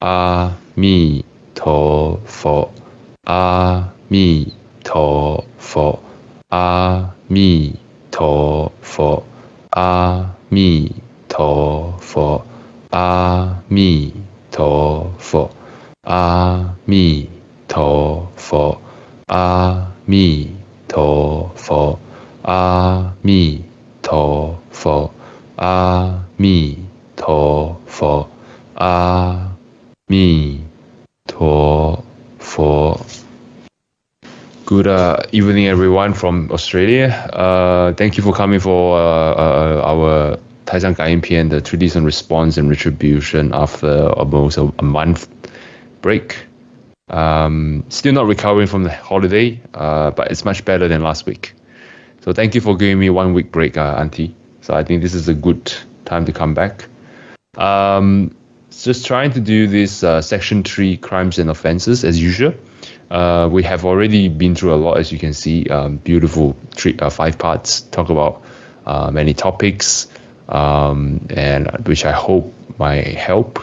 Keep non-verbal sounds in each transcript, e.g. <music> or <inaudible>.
阿弥陀佛，阿弥陀佛，阿弥陀佛，阿弥陀佛，阿弥陀佛，阿弥陀佛，阿弥陀佛，阿弥陀佛，阿弥陀佛，阿。弥陀佛. Good uh, evening, everyone from Australia. Uh, thank you for coming for uh, uh our Taishang Ganying the Tradition Response and Retribution after almost a, a month break. Um, still not recovering from the holiday, uh, but it's much better than last week. So thank you for giving me one week break, uh, Auntie. So I think this is a good time to come back. Um, just trying to do this uh, section 3 crimes and offenses as usual. Uh, we have already been through a lot, as you can see, um, beautiful three, uh, five parts, talk about uh, many topics, um, and which I hope might help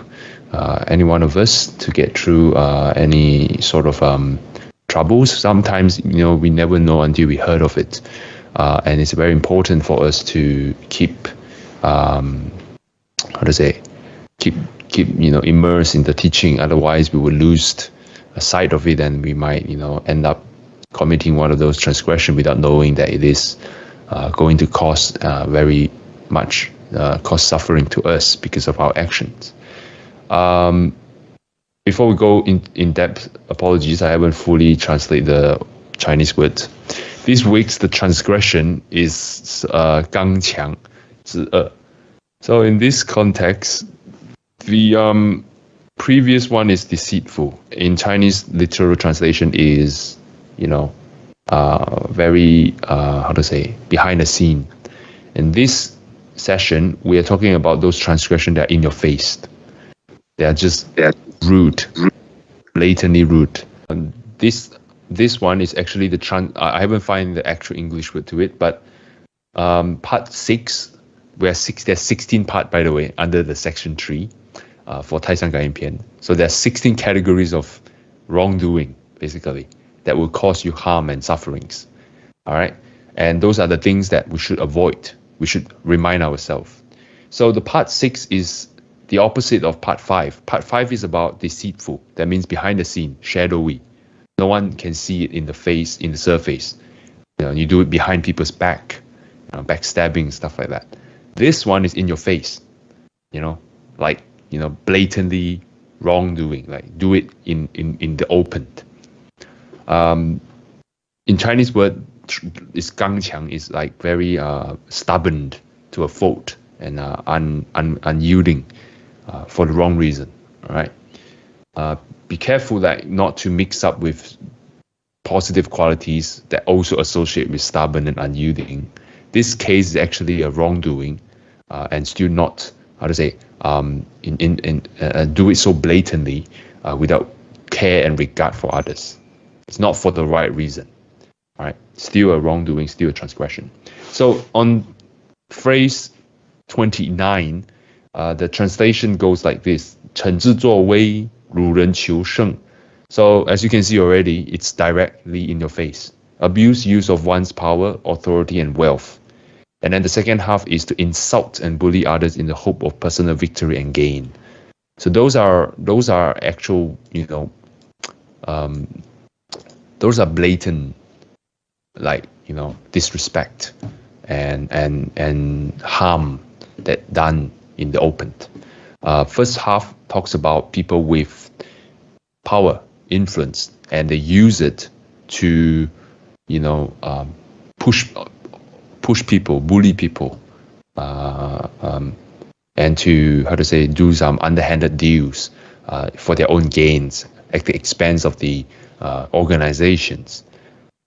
uh, any one of us to get through uh, any sort of um, troubles. Sometimes, you know, we never know until we heard of it. and it's very important for us to keep, um, how to say, keep keep you know immersed in the teaching otherwise we will lose sight of it and we might you know end up committing one of those transgression without knowing that it is uh, going to cause uh, very much uh, cause suffering to us because of our actions. Um, before we go in, in depth apologies i haven't fully translated the chinese word this week's the transgression is uh, 刚强 so in this context the um, previous one is deceitful. In Chinese, literal translation is, you know, uh, very, uh, how to say, behind the scene. In this session, we are talking about those transgressions that are in your face. They are just they are rude, blatantly rude. And this this one is actually the trans. I haven't found the actual English word to it, but um, part six, where six there's 16 part by the way under the section three uh, for Taishang Ganying So there are 16 categories of wrongdoing, basically, that will cause you harm and sufferings. All right. And those are the things that we should avoid. We should remind ourselves. So the part six is the opposite of part five. Part five is about deceitful. That means behind the scene, shadowy. No one can see it in the face, in the surface. You know, you do it behind people's back, you know, backstabbing, stuff like that. This one is in your face. You know, like you know, blatantly wrongdoing, like do it in, in, in the open. Um, in Chinese word, is 刚强 is like very uh, stubborn to a fault and uh, un, un, unyielding uh, for the wrong reason. Right. Uh, be careful that not to mix up with positive qualities that also associate with stubborn and unyielding. This case is actually a wrongdoing uh, and still not how to say um, in, in, in uh, do it so blatantly uh, without care and regard for others. It's not for the right reason. All right, still a wrongdoing, still a transgression. So on phrase 29, uh, the translation goes like this: 惩治作威，辱人求胜. So as you can see already, it's directly in your face. Abuse use of one's power, authority, and wealth. and then the second half is to insult and bully others in the hope of personal victory and gain. So those are those are actual, you know, um, those are blatant, like you know, disrespect and and and harm that done in the open. Uh, first half talks about people with power, influence, and they use it to, you know, um, push push people, bully people, uh, um, and to how to say do some underhanded deals uh, for their own gains at the expense of the uh, organizations,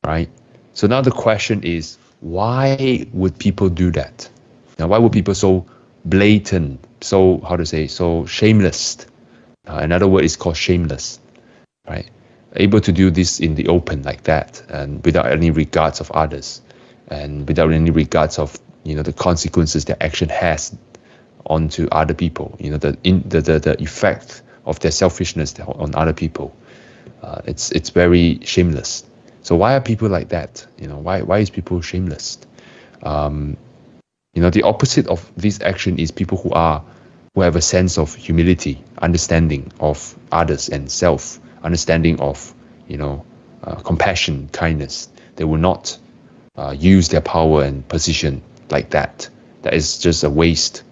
right? So now the question is, why would people do that? Now, why would people so blatant, so how to say, so shameless? Uh, another word is called shameless, right? Able to do this in the open like that and without any regards of others and without any regards of you know the consequences their action has onto other people you know the in the, the, the effect of their selfishness on other people. Uh, it's it's very shameless. So why are people like that? You know, why why is people shameless? Um, you know, the opposite of this action is people who are who have a sense of humility, understanding of others and self, understanding of you know uh, compassion, kindness. They will not uh, use their power and position like that. That is just a waste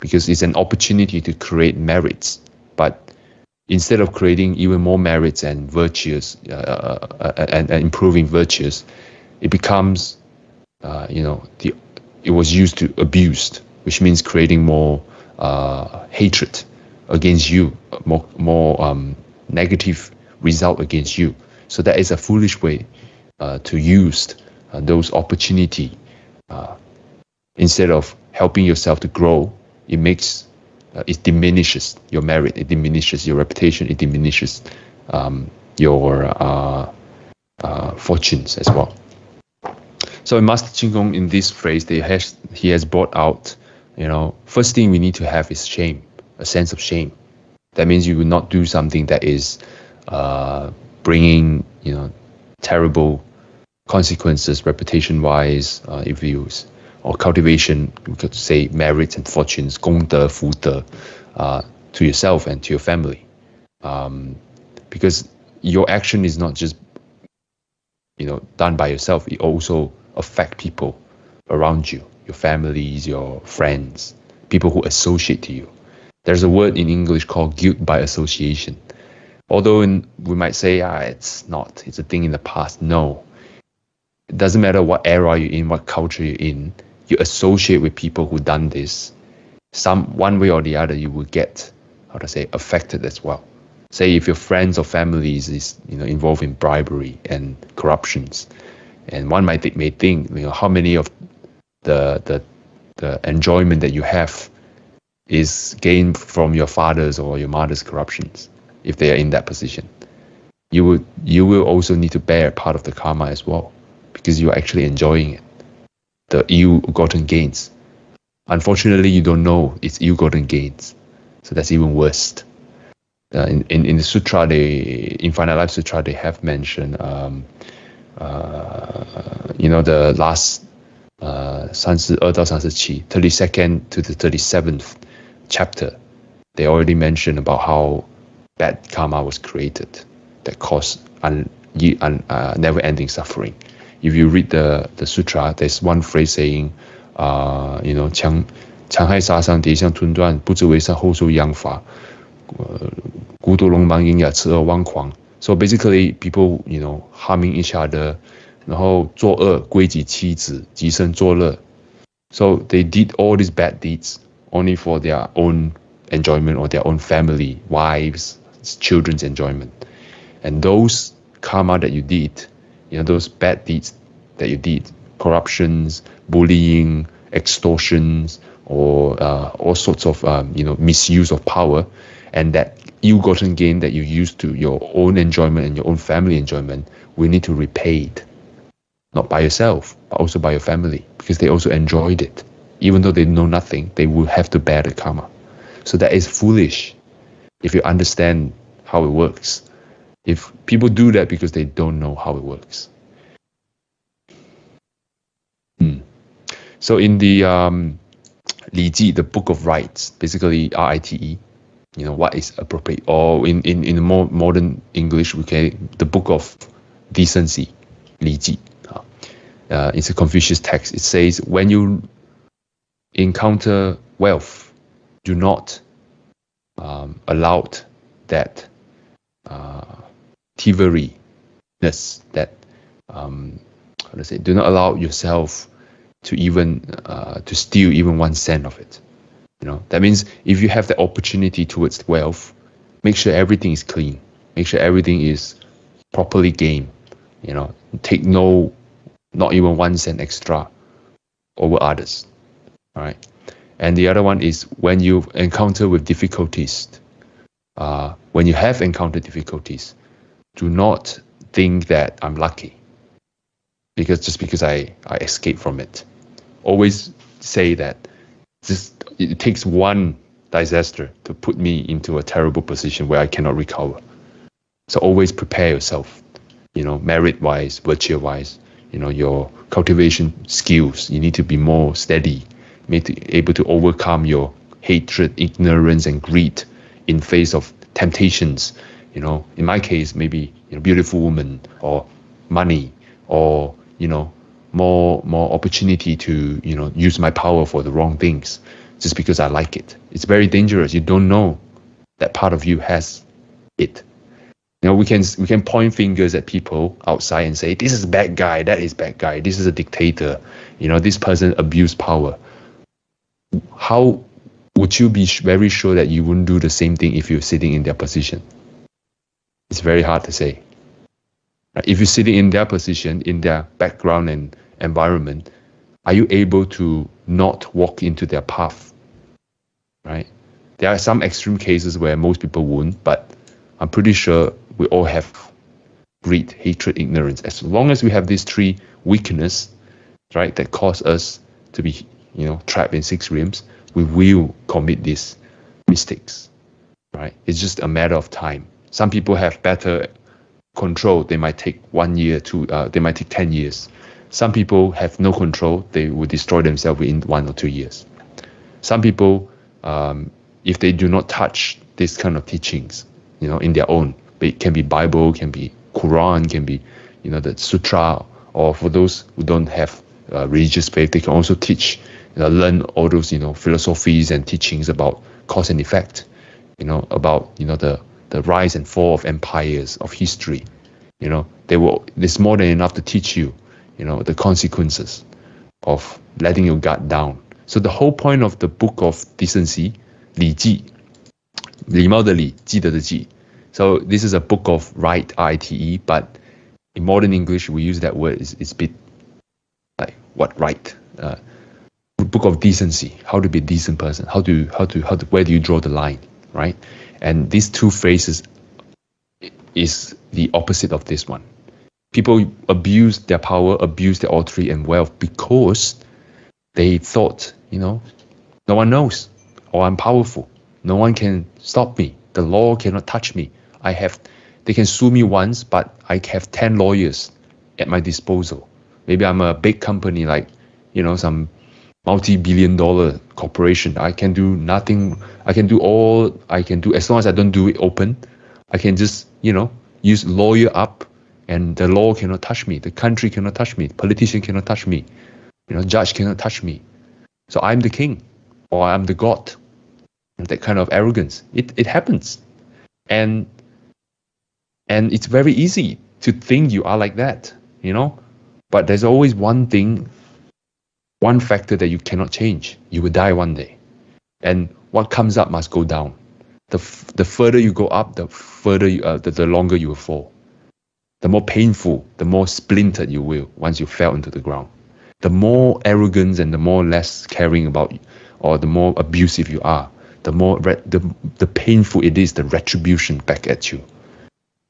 because it's an opportunity to create merits. But instead of creating even more merits and virtues uh, uh, uh and, and, improving virtues, it becomes, uh, you know, the it was used to abused, which means creating more uh, hatred against you, more more um, negative result against you. So that is a foolish way to use those opportunity instead of helping yourself to grow. It makes uh, it diminishes your merit, it diminishes your reputation, it diminishes um, your uh, uh, fortunes as well. So in Master Chin Kung, in this phrase, they has, he has brought out, you know, first thing we need to have is shame, a sense of shame. That means you will not do something that is uh, bringing, you know, terrible consequences reputation-wise uh, if you or cultivation, we could say merits and fortunes, 功德,福德, uh, to yourself and to your family. Um, because your action is not just you know done by yourself, it also affect people around you, your families, your friends, people who associate to you. There's a word in English called guilt by association. Although in, we might say, ah, it's not, it's a thing in the past. No. It doesn't matter what era you're in, what culture you're in, you associate with people who done this, some one way or the other you will get how to say affected as well. Say if your friends or families is you know involved in bribery and corruptions, and one might th- may think you know how many of the the the enjoyment that you have is gained from your father's or your mother's corruptions if they are in that position. You will you will also need to bear part of the karma as well because you're actually enjoying it the ill-gotten gains. Unfortunately, you don't know it's ill-gotten gains, so that's even worse. Uh, in, in, in the sutra, they Infinite Life Sutra, they have mentioned, um, uh, you know, the last uh, 32nd to the 37th chapter, they already mentioned about how bad karma was created that caused un, un, uh, never-ending suffering if you read the the sutra, there's one phrase saying, uh, you know, 强强害杀伤，叠相吞断，不知为善，后受殃罚。呃，孤独龙芒鹰牙，痴恶妄狂。So basically, people, you know, harming each other，然后作恶归己妻子，极生作乐。So they did all these bad deeds only for their own enjoyment or their own family, wives, children's enjoyment. And those karma that you did you know those bad deeds that you did, corruptions, bullying, extortions, or uh, all sorts of um, you know misuse of power, and that ill-gotten gain that you used to your own enjoyment and your own family enjoyment, we need to repay it, not by yourself, but also by your family, because they also enjoyed it, even though they know nothing, they will have to bear the karma. So that is foolish, if you understand how it works. If people do that because they don't know how it works. Hmm. So in the um, Li Ji, the Book of Rites, basically R-I-T-E, you know, what is appropriate, or in, in, in more modern English, we can, the Book of Decency, Li Ji. Uh, it's a Confucius text. It says, when you encounter wealth, do not um, allow that uh, thievery-ness that um, how to say do not allow yourself to even uh, to steal even one cent of it you know? That means if you have the opportunity towards wealth make sure everything is clean. Make sure everything is properly gained you know? Take no not even one cent extra over others all right and the other one is when you encounter with difficulties uh, when you have encountered difficulties do not think that I'm lucky because just because I, I escape from it. Always say that just it takes one disaster to put me into a terrible position where I cannot recover. So always prepare yourself, you know, merit wise, virtue wise, you know, your cultivation skills. You need to be more steady, able to overcome your hatred, ignorance, and greed in face of temptations. You know, in my case, maybe you know, beautiful woman or money or you know, more more opportunity to you know use my power for the wrong things just because I like it. It's very dangerous. You don't know that part of you has it. You know, we can we can point fingers at people outside and say, "This is a bad guy. That is bad guy. This is a dictator. You know, this person abused power." How would you be very sure that you wouldn't do the same thing if you're sitting in their position? It's very hard to say. If you're sitting in their position, in their background and environment, are you able to not walk into their path? Right? There are some extreme cases where most people won't, but I'm pretty sure we all have greed, hatred, ignorance. As long as we have these three weakness, right, that cause us to be, you know, trapped in six realms, we will commit these mistakes. Right? It's just a matter of time. Some people have better control. They might take one year to, uh, they might take 10 years. Some people have no control. They will destroy themselves within one or two years. Some people, um, if they do not touch this kind of teachings, you know, in their own, it can be Bible, can be Quran, can be, you know, the Sutra, or for those who don't have uh, religious faith, they can also teach, you know, learn all those, you know, philosophies and teachings about cause and effect, you know, about, you know, the, the rise and fall of empires, of history. You know, they will, there's more than enough to teach you you know, the consequences of letting your guard down. So the whole point of the book of decency, 礼记,礼貌的礼,记得的记. So this is a book of right, I-T-E, but in modern English we use that word. It's, it's a bit like what right? Uh, book of decency, how to be a decent person, how to how to how to where do you draw the line, right? And these two phrases is the opposite of this one people abuse their power, abuse their authority and wealth because they thought, you know, no one knows, or I'm powerful. No one can stop me. The law cannot touch me. I have, they can sue me once, but I have 10 lawyers at my disposal. Maybe I'm a big company like, you know, some multi-billion dollar corporation. I can do nothing. I can do all I can do as long as I don't do it open. I can just, you know, use lawyer up and the law cannot touch me, the country cannot touch me, politician cannot touch me, you know, judge cannot touch me. So I'm the king, or I'm the god. That kind of arrogance. It it happens, and and it's very easy to think you are like that, you know. But there's always one thing, one factor that you cannot change. You will die one day, and what comes up must go down. The the further you go up, the further you, uh, the, the longer you will fall the more painful, the more splintered you will once you fell into the ground. The more arrogance and the more less caring about, you, or the more abusive you are, the more the the painful it is the retribution back at you.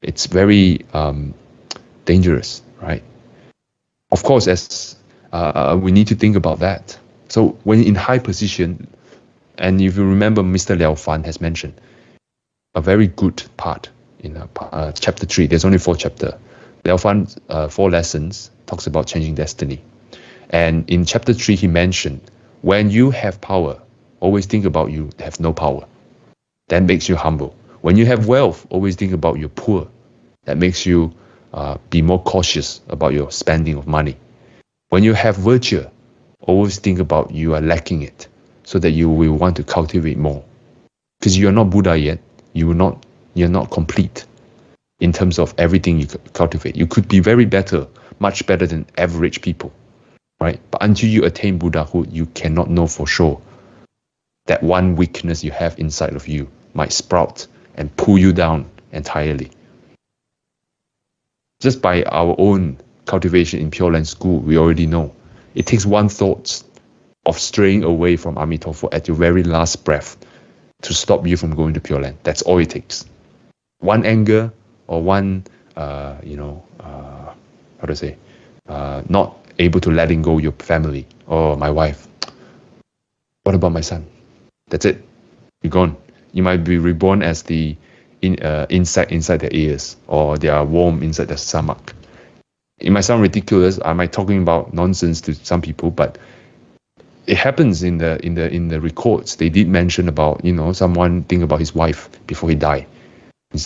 It's very um, dangerous, right? Of course, as uh, we need to think about that. So when in high position, and if you remember, Mr. Liao Fan has mentioned a very good part in uh, uh, chapter three. There's only four chapter. Liao Fan, uh, four lessons talks about changing destiny, and in chapter three he mentioned when you have power, always think about you have no power. That makes you humble. When you have wealth, always think about you're poor. That makes you uh, be more cautious about your spending of money. When you have virtue, always think about you are lacking it, so that you will want to cultivate more. Because you are not Buddha yet, you will not you're not complete in terms of everything you cultivate. You could be very better, much better than average people, right? But until you attain Buddhahood, you cannot know for sure that one weakness you have inside of you might sprout and pull you down entirely. Just by our own cultivation in Pure Land School, we already know it takes one thought of straying away from Amitofo at your very last breath to stop you from going to Pure Land. That's all it takes one anger or one uh, you know uh, how to say uh, not able to letting go your family or my wife what about my son that's it you're gone. You might be reborn as the in, uh, insect inside their ears or they are worm inside their stomach. It might sound ridiculous. I might talking about nonsense to some people, but it happens in the in the in the records. They did mention about you know someone think about his wife before he died.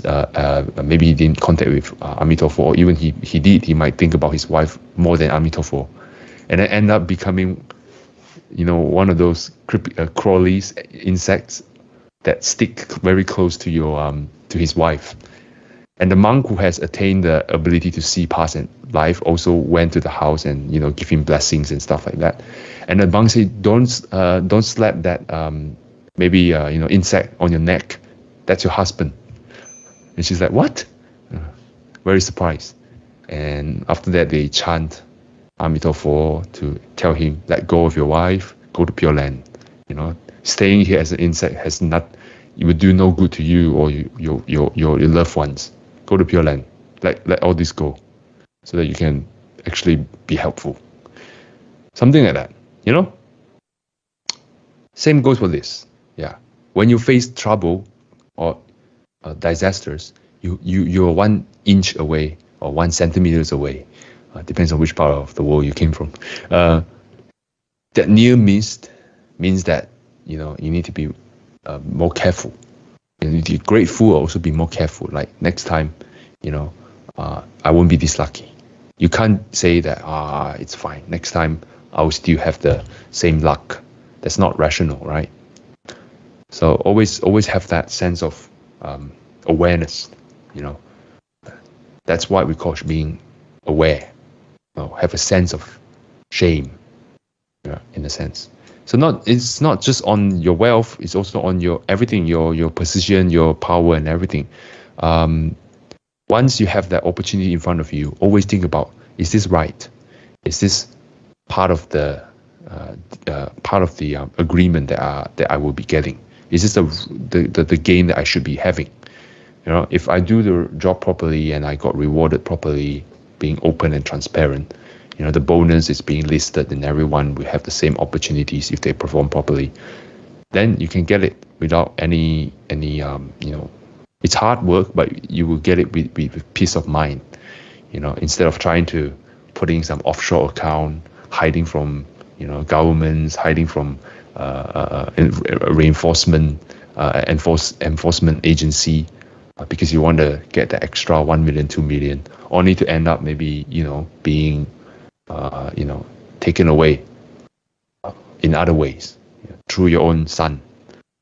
Uh, uh, maybe he didn't contact with uh, Amitofo, or even he he did. He might think about his wife more than Amitofo, and then end up becoming, you know, one of those creepy, uh, crawlies, insects that stick very close to your um to his wife. And the monk who has attained the ability to see past and life also went to the house and you know give him blessings and stuff like that. And the monk said, "Don't uh, don't slap that um, maybe uh, you know insect on your neck. That's your husband." And she's like, "What?" Uh, very surprised. And after that, they chant Amitofo to tell him, "Let go of your wife. Go to Pure Land." You know, staying here as an insect has not it would do no good to you or you, your, your, your, your loved ones. Go to Pure Land. Let, let all this go so that you can actually be helpful. Something like that, you know? Same goes for this. Yeah. When you face trouble or uh, disasters, you, you, you're one inch away or one centimeters away. Uh, depends on which part of the world you came from. Uh, that near miss means that you know you need to be uh, more careful. You need to be grateful, also be more careful. Like next time, you know, uh, I won't be this lucky. You can't say that ah, it's fine. Next time, I will still have the same luck. That's not rational, right? So always, always have that sense of um, awareness. You know, that's why we call being aware. You know, have a sense of shame, yeah, in a sense. So not it's not just on your wealth; it's also on your everything, your your position, your power, and everything. Um, once you have that opportunity in front of you, always think about: Is this right? Is this part of the uh, uh, part of the um, agreement that I, that I will be getting? Is this the, the the the gain that I should be having? You know, if I do the job properly and I got rewarded properly, being open and transparent, you know the bonus is being listed and everyone will have the same opportunities if they perform properly then you can get it without any any um, you know it's hard work but you will get it with, with, peace of mind you know instead of trying to putting some offshore account hiding from you know governments hiding from uh, uh, uh reinforcement uh, enforce, enforcement agency uh, because you want to get the extra 1 million 2 million only to end up maybe you know being uh, you know, taken away in other ways through your own son.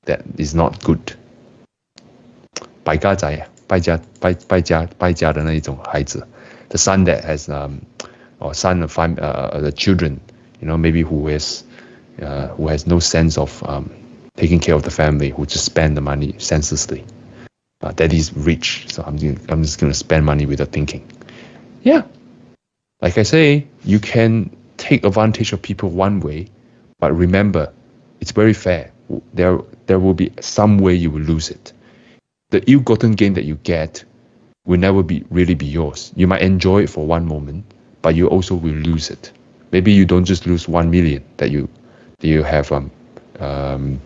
That is not good. 败家仔，败家败败家败家的那一种孩子，the son that has um or son of fam uh, the children, you know, maybe who is uh, who has no sense of um, taking care of the family, who just spend the money senselessly. Uh, that is rich, so I'm I'm just gonna spend money without thinking. Yeah, like I say, you can take advantage of people one way, but remember, it's very fair. There, there will be some way you will lose it. The ill-gotten gain that you get will never be really be yours. You might enjoy it for one moment, but you also will lose it. Maybe you don't just lose one million that you that you have um, um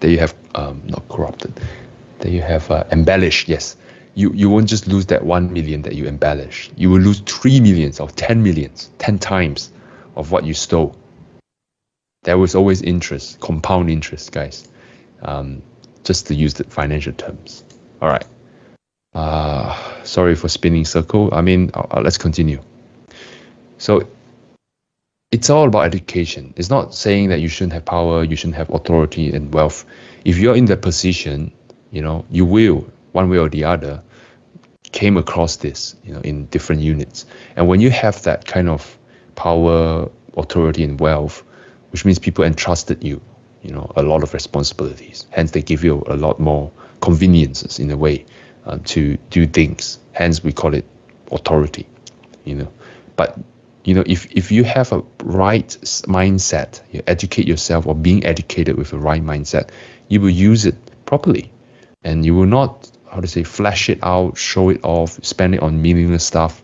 that you have um, not corrupted, that you have uh, embellished. Yes, you, you won't just lose that 1 million that you embellish. You will lose 3 millions or 10 millions, 10 times of what you stole. There was always interest, compound interest, guys. Um, just to use the financial terms. All right. Uh, sorry for spinning circle. I mean, uh, uh, let's continue. So it's all about education. It's not saying that you shouldn't have power, you shouldn't have authority and wealth. If you're in that position, you know, you will one way or the other came across this you know in different units and when you have that kind of power authority and wealth which means people entrusted you you know a lot of responsibilities hence they give you a lot more conveniences in a way uh, to do things hence we call it authority you know but you know if, if you have a right mindset you educate yourself or being educated with a right mindset you will use it properly and you will not how to say flash it out, show it off, spend it on meaningless stuff.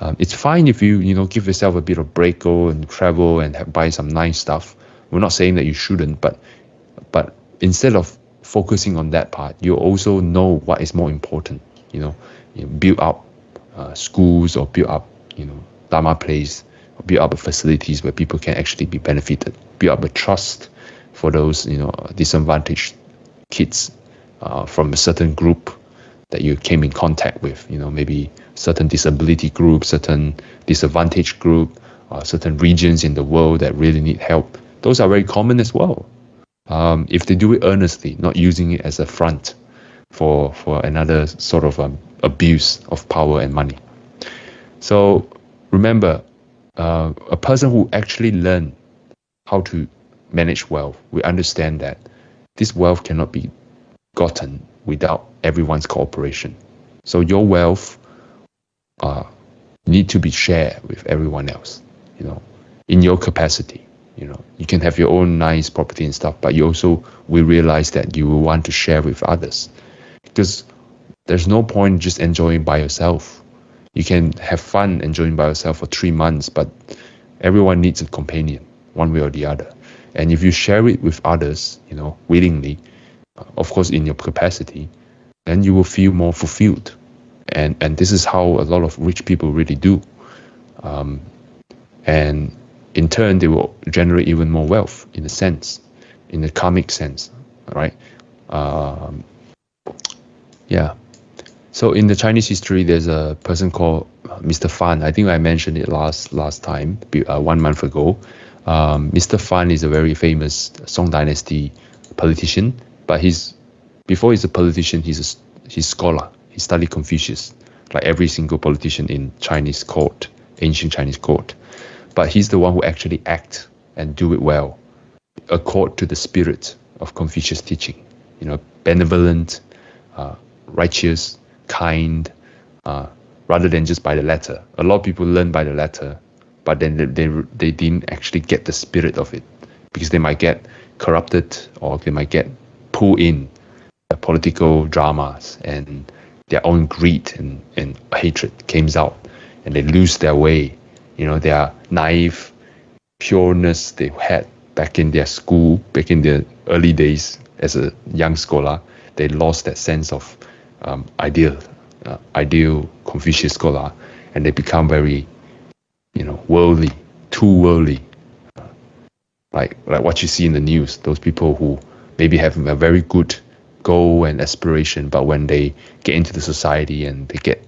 Um, it's fine if you you know give yourself a bit of break, go and travel and have, buy some nice stuff. We're not saying that you shouldn't, but but instead of focusing on that part, you also know what is more important. You know, you build up uh, schools or build up, you know, Dharma place, or build up facilities where people can actually be benefited. Build up a trust for those, you know, disadvantaged kids uh, from a certain group that you came in contact with. You know, maybe certain disability group, certain disadvantaged group, uh, certain regions in the world that really need help. Those are very common as well. Um, if they do it earnestly, not using it as a front for for another sort of um, abuse of power and money. So remember, uh, a person who actually learn how to manage wealth, we understand that this wealth cannot be gotten without everyone's cooperation. So your wealth uh, need to be shared with everyone else, you know, in your capacity. You know, you can have your own nice property and stuff, but you also will realize that you will want to share with others, because there's no point just enjoying by yourself. You can have fun enjoying by yourself for three months, but everyone needs a companion, one way or the other. And if you share it with others, you know, willingly, of course in your capacity, then you will feel more fulfilled. And and this is how a lot of rich people really do. Um, and in turn, they will generate even more wealth in a sense, in a karmic sense, right? Um, yeah. So in the Chinese history, there's a person called Mr. Fan. I think I mentioned it last last time, uh, one month ago. Um, Mr. Fan is a very famous Song Dynasty politician, but he's before he's a politician, he's a he's scholar. He studied Confucius, like every single politician in Chinese court, ancient Chinese court. But he's the one who actually act and do it well, accord to the spirit of Confucius teaching. You know, benevolent, uh, righteous, kind, uh, rather than just by the letter. A lot of people learn by the letter, but then they, they, they didn't actually get the spirit of it because they might get corrupted or they might get pulled in the political dramas and their own greed and, and hatred comes out and they lose their way. You know, their naive pureness they had back in their school, back in their early days as a young scholar, they lost that sense of um, ideal, uh, ideal Confucius scholar, and they become very, you know, worldly, too worldly. Uh, like like what you see in the news, those people who maybe have a very good goal and aspiration, but when they get into the society and they get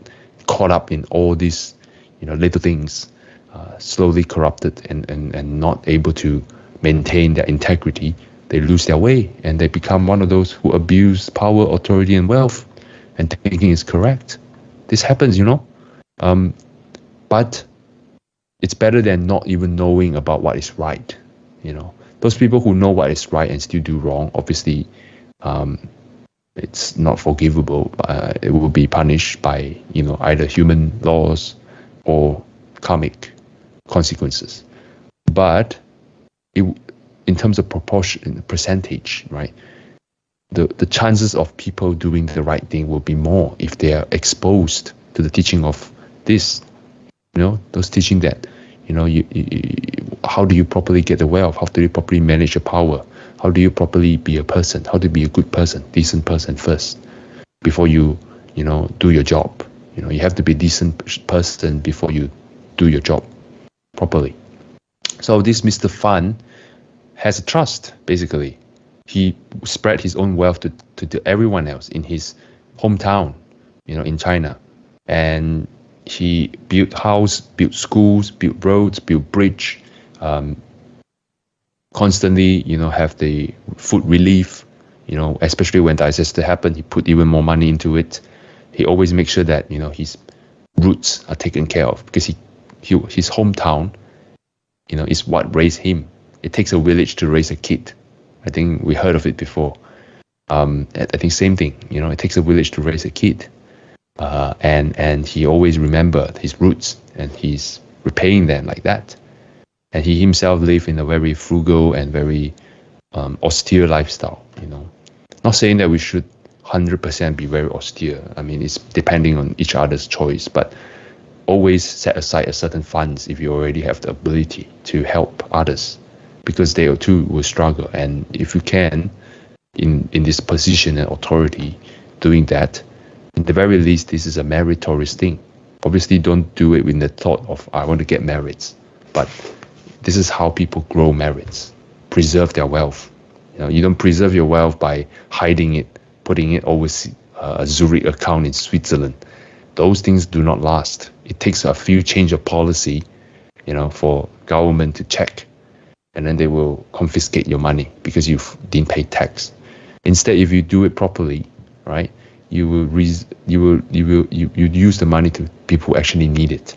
caught up in all these, you know, little things, uh, slowly corrupted and, and, and not able to maintain their integrity, they lose their way and they become one of those who abuse power, authority, and wealth and thinking is correct. This happens, you know. Um, but it's better than not even knowing about what is right, you know. Those people who know what is right and still do wrong, obviously, um, it's not forgivable. Uh, it will be punished by you know either human laws or karmic consequences. But it, in terms of proportion, percentage, right? The the chances of people doing the right thing will be more if they are exposed to the teaching of this. You know, those teaching that you know you, you how do you properly get the wealth? How do you properly manage your power? how do you properly be a person how to be a good person decent person first before you you know do your job you know you have to be a decent person before you do your job properly. So this mr fan has a trust basically. He spread his own wealth to, to, to everyone else in his hometown you know in china. And he built house built schools built roads built bridge um, constantly, you know, have the food relief, you know, especially when disaster happened, he put even more money into it. He always makes sure that, you know, his roots are taken care of because he, he his hometown, you know, is what raised him. It takes a village to raise a kid. I think we heard of it before. Um, I think same thing, you know, it takes a village to raise a kid. Uh, and and he always remembered his roots and he's repaying them like that and he himself lived in a very frugal and very um, austere lifestyle. You know, not saying that we should 100% be very austere. I mean, it's depending on each other's choice, but always set aside a certain funds if you already have the ability to help others, because they too will struggle. And if you can, in, in this position and authority doing that, in the very least, this is a meritorious thing. Obviously, don't do it with the thought of, I want to get merits. But this is how people grow merits, preserve their wealth. You know, you don't preserve your wealth by hiding it, putting it overseas, uh, a Zurich account in Switzerland. Those things do not last. It takes a few change of policy, you know, for government to check, and then they will confiscate your money because you didn't pay tax. Instead, if you do it properly, right, you will re- you will you will you, you use the money to people who actually need it,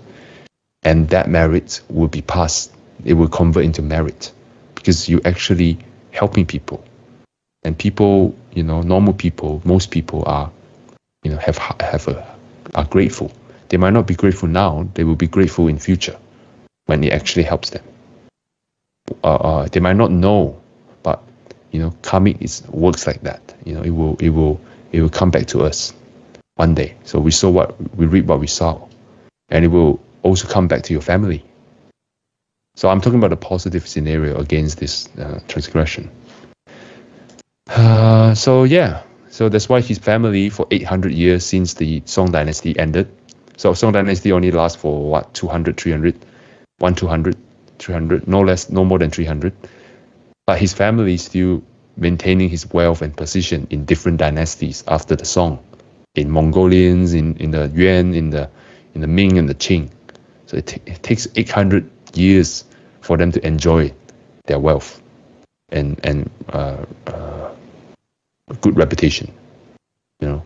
and that merit will be passed. It will convert into merit because you actually helping people, and people, you know, normal people, most people are, you know, have have a are grateful. They might not be grateful now. They will be grateful in future when it actually helps them. Uh, uh, they might not know, but you know, karmic is works like that. You know, it will it will it will come back to us one day. So we saw what we reap what we saw, and it will also come back to your family. So I'm talking about a positive scenario against this uh, transgression. Uh, so yeah, so that's why his family for 800 years since the Song Dynasty ended. So Song Dynasty only lasts for what 200, 300, 1, 200, 300, no less, no more than 300. But his family is still maintaining his wealth and position in different dynasties after the Song, in Mongolians, in, in the Yuan, in the in the Ming and the Qing. So it, it takes 800 years for them to enjoy their wealth and and uh, uh, good reputation, you know.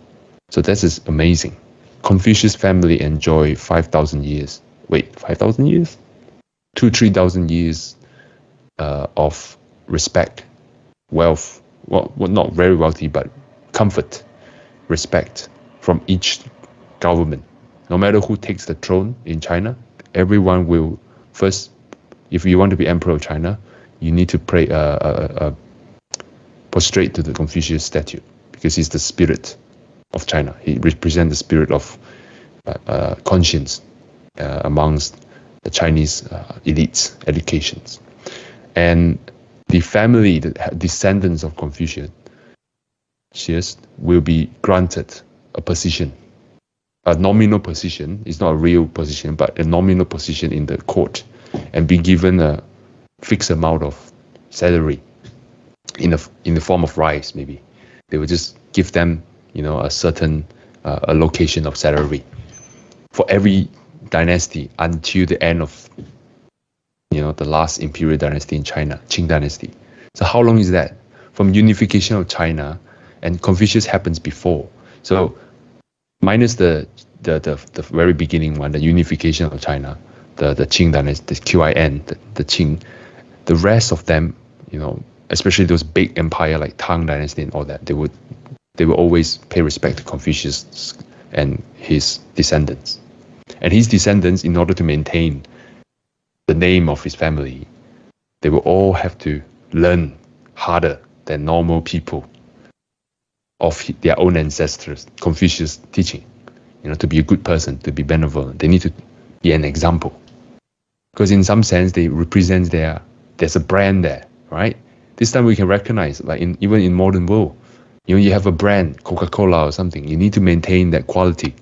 So that is amazing. Confucius family enjoy 5,000 years. Wait, 5,000 years? Two, 3,000 years uh, of respect wealth, well, well, not very wealthy, but comfort, respect from each government. No matter who takes the throne in China, everyone will first, if you want to be emperor of China, you need to pray, uh, uh, uh, prostrate to the Confucius statue because he's the spirit of China. He represents the spirit of uh, uh, conscience uh, amongst the Chinese elites, educations. And the family, the descendants of Confucius, will be granted a position, a nominal position. It's not a real position, but a nominal position in the court, and be given a fixed amount of salary in the in the form of rice. Maybe they will just give them, you know, a certain uh, allocation of salary for every dynasty until the end of you know, the last imperial dynasty in China, Qing dynasty. So how long is that? From unification of China, and Confucius happens before. So minus the the, the, the very beginning one, the unification of China, the, the Qing dynasty, the QIN, the, the Qing, the rest of them, you know, especially those big empire like Tang dynasty and all that, they would they would always pay respect to Confucius and his descendants. And his descendants, in order to maintain the name of his family, they will all have to learn harder than normal people of their own ancestors, Confucius teaching. You know, to be a good person, to be benevolent, they need to be an example. Because in some sense, they represent their there's a brand there, right? This time we can recognize, like in even in modern world, you know, you have a brand, Coca-Cola or something. You need to maintain that quality,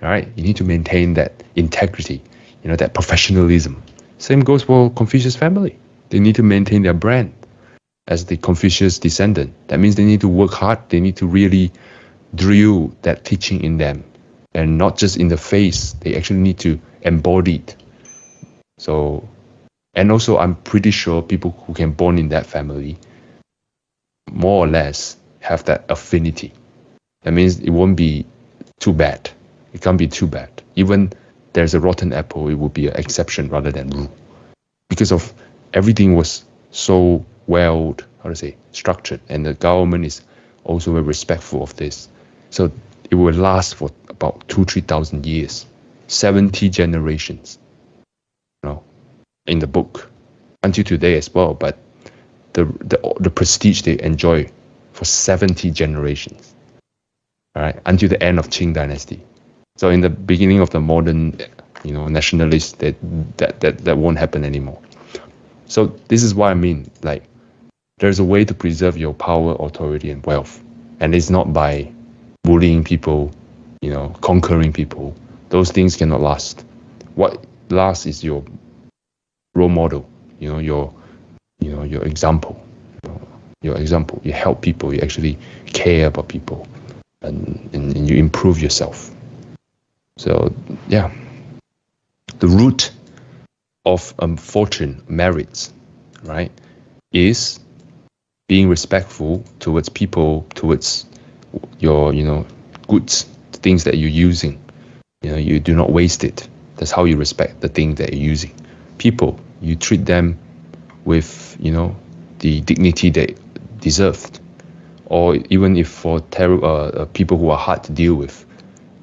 right? You need to maintain that integrity, you know, that professionalism. Same goes for Confucius family. They need to maintain their brand as the Confucius descendant. That means they need to work hard. They need to really drill that teaching in them and not just in the face. They actually need to embody it. So, and also I'm pretty sure people who can born in that family more or less have that affinity. That means it won't be too bad. It can't be too bad. Even there's a rotten apple, it would be an exception rather than rule. Because of everything was so well, how to say, structured, and the government is also very respectful of this. So it will last for about two, three thousand years, 70 generations, in the book, until today as well. But the, the, the prestige they enjoy for 70 generations, right, until the end of Qing dynasty. So in the beginning of the modern, you know, nationalists, that that that, that won't happen anymore. So this is what I mean. Like there's a way to preserve your power, authority, and wealth, and it's not by bullying people, you know, conquering people. Those things cannot last. What lasts is your role model, you know, your, you know, your example, you know, your example. You help people. You actually care about people, and, and, and you improve yourself. So yeah, the root of um, fortune, merits, right, is being respectful towards people, towards your, you know, goods, things that you're using. You know, you do not waste it. That's how you respect the thing that you're using. People, you treat them with, you know, the dignity they deserved. Or even if for ter- uh, uh, people who are hard to deal with,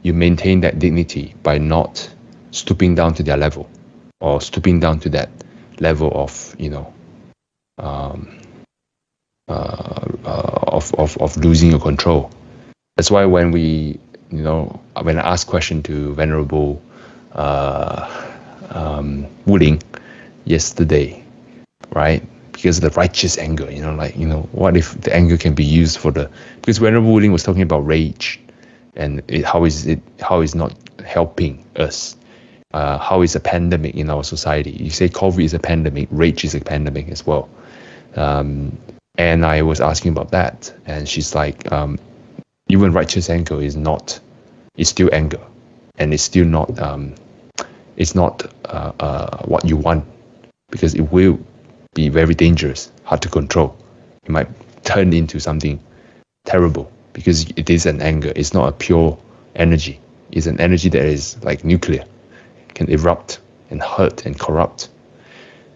you maintain that dignity by not stooping down to their level or stooping down to that level of you know um, uh, uh, of, of, of losing your control. That's why when we you know when I ask question to Venerable uh, um, Wuling yesterday, right? Because of the righteous anger, you know, like you know, what if the anger can be used for the because Venerable Wuling was talking about rage and it, how is it how is not helping us uh, how is a pandemic in our society? You say COVID is a pandemic, rage is a pandemic as well. Um, and I was asking about that, and she's like, um, even righteous anger is not, it's still anger, and it's still not, um, it's not uh, uh, what you want, because it will be very dangerous, hard to control. It might turn into something terrible because it is an anger. It's not a pure energy. It's an energy that is like nuclear can erupt and hurt and corrupt.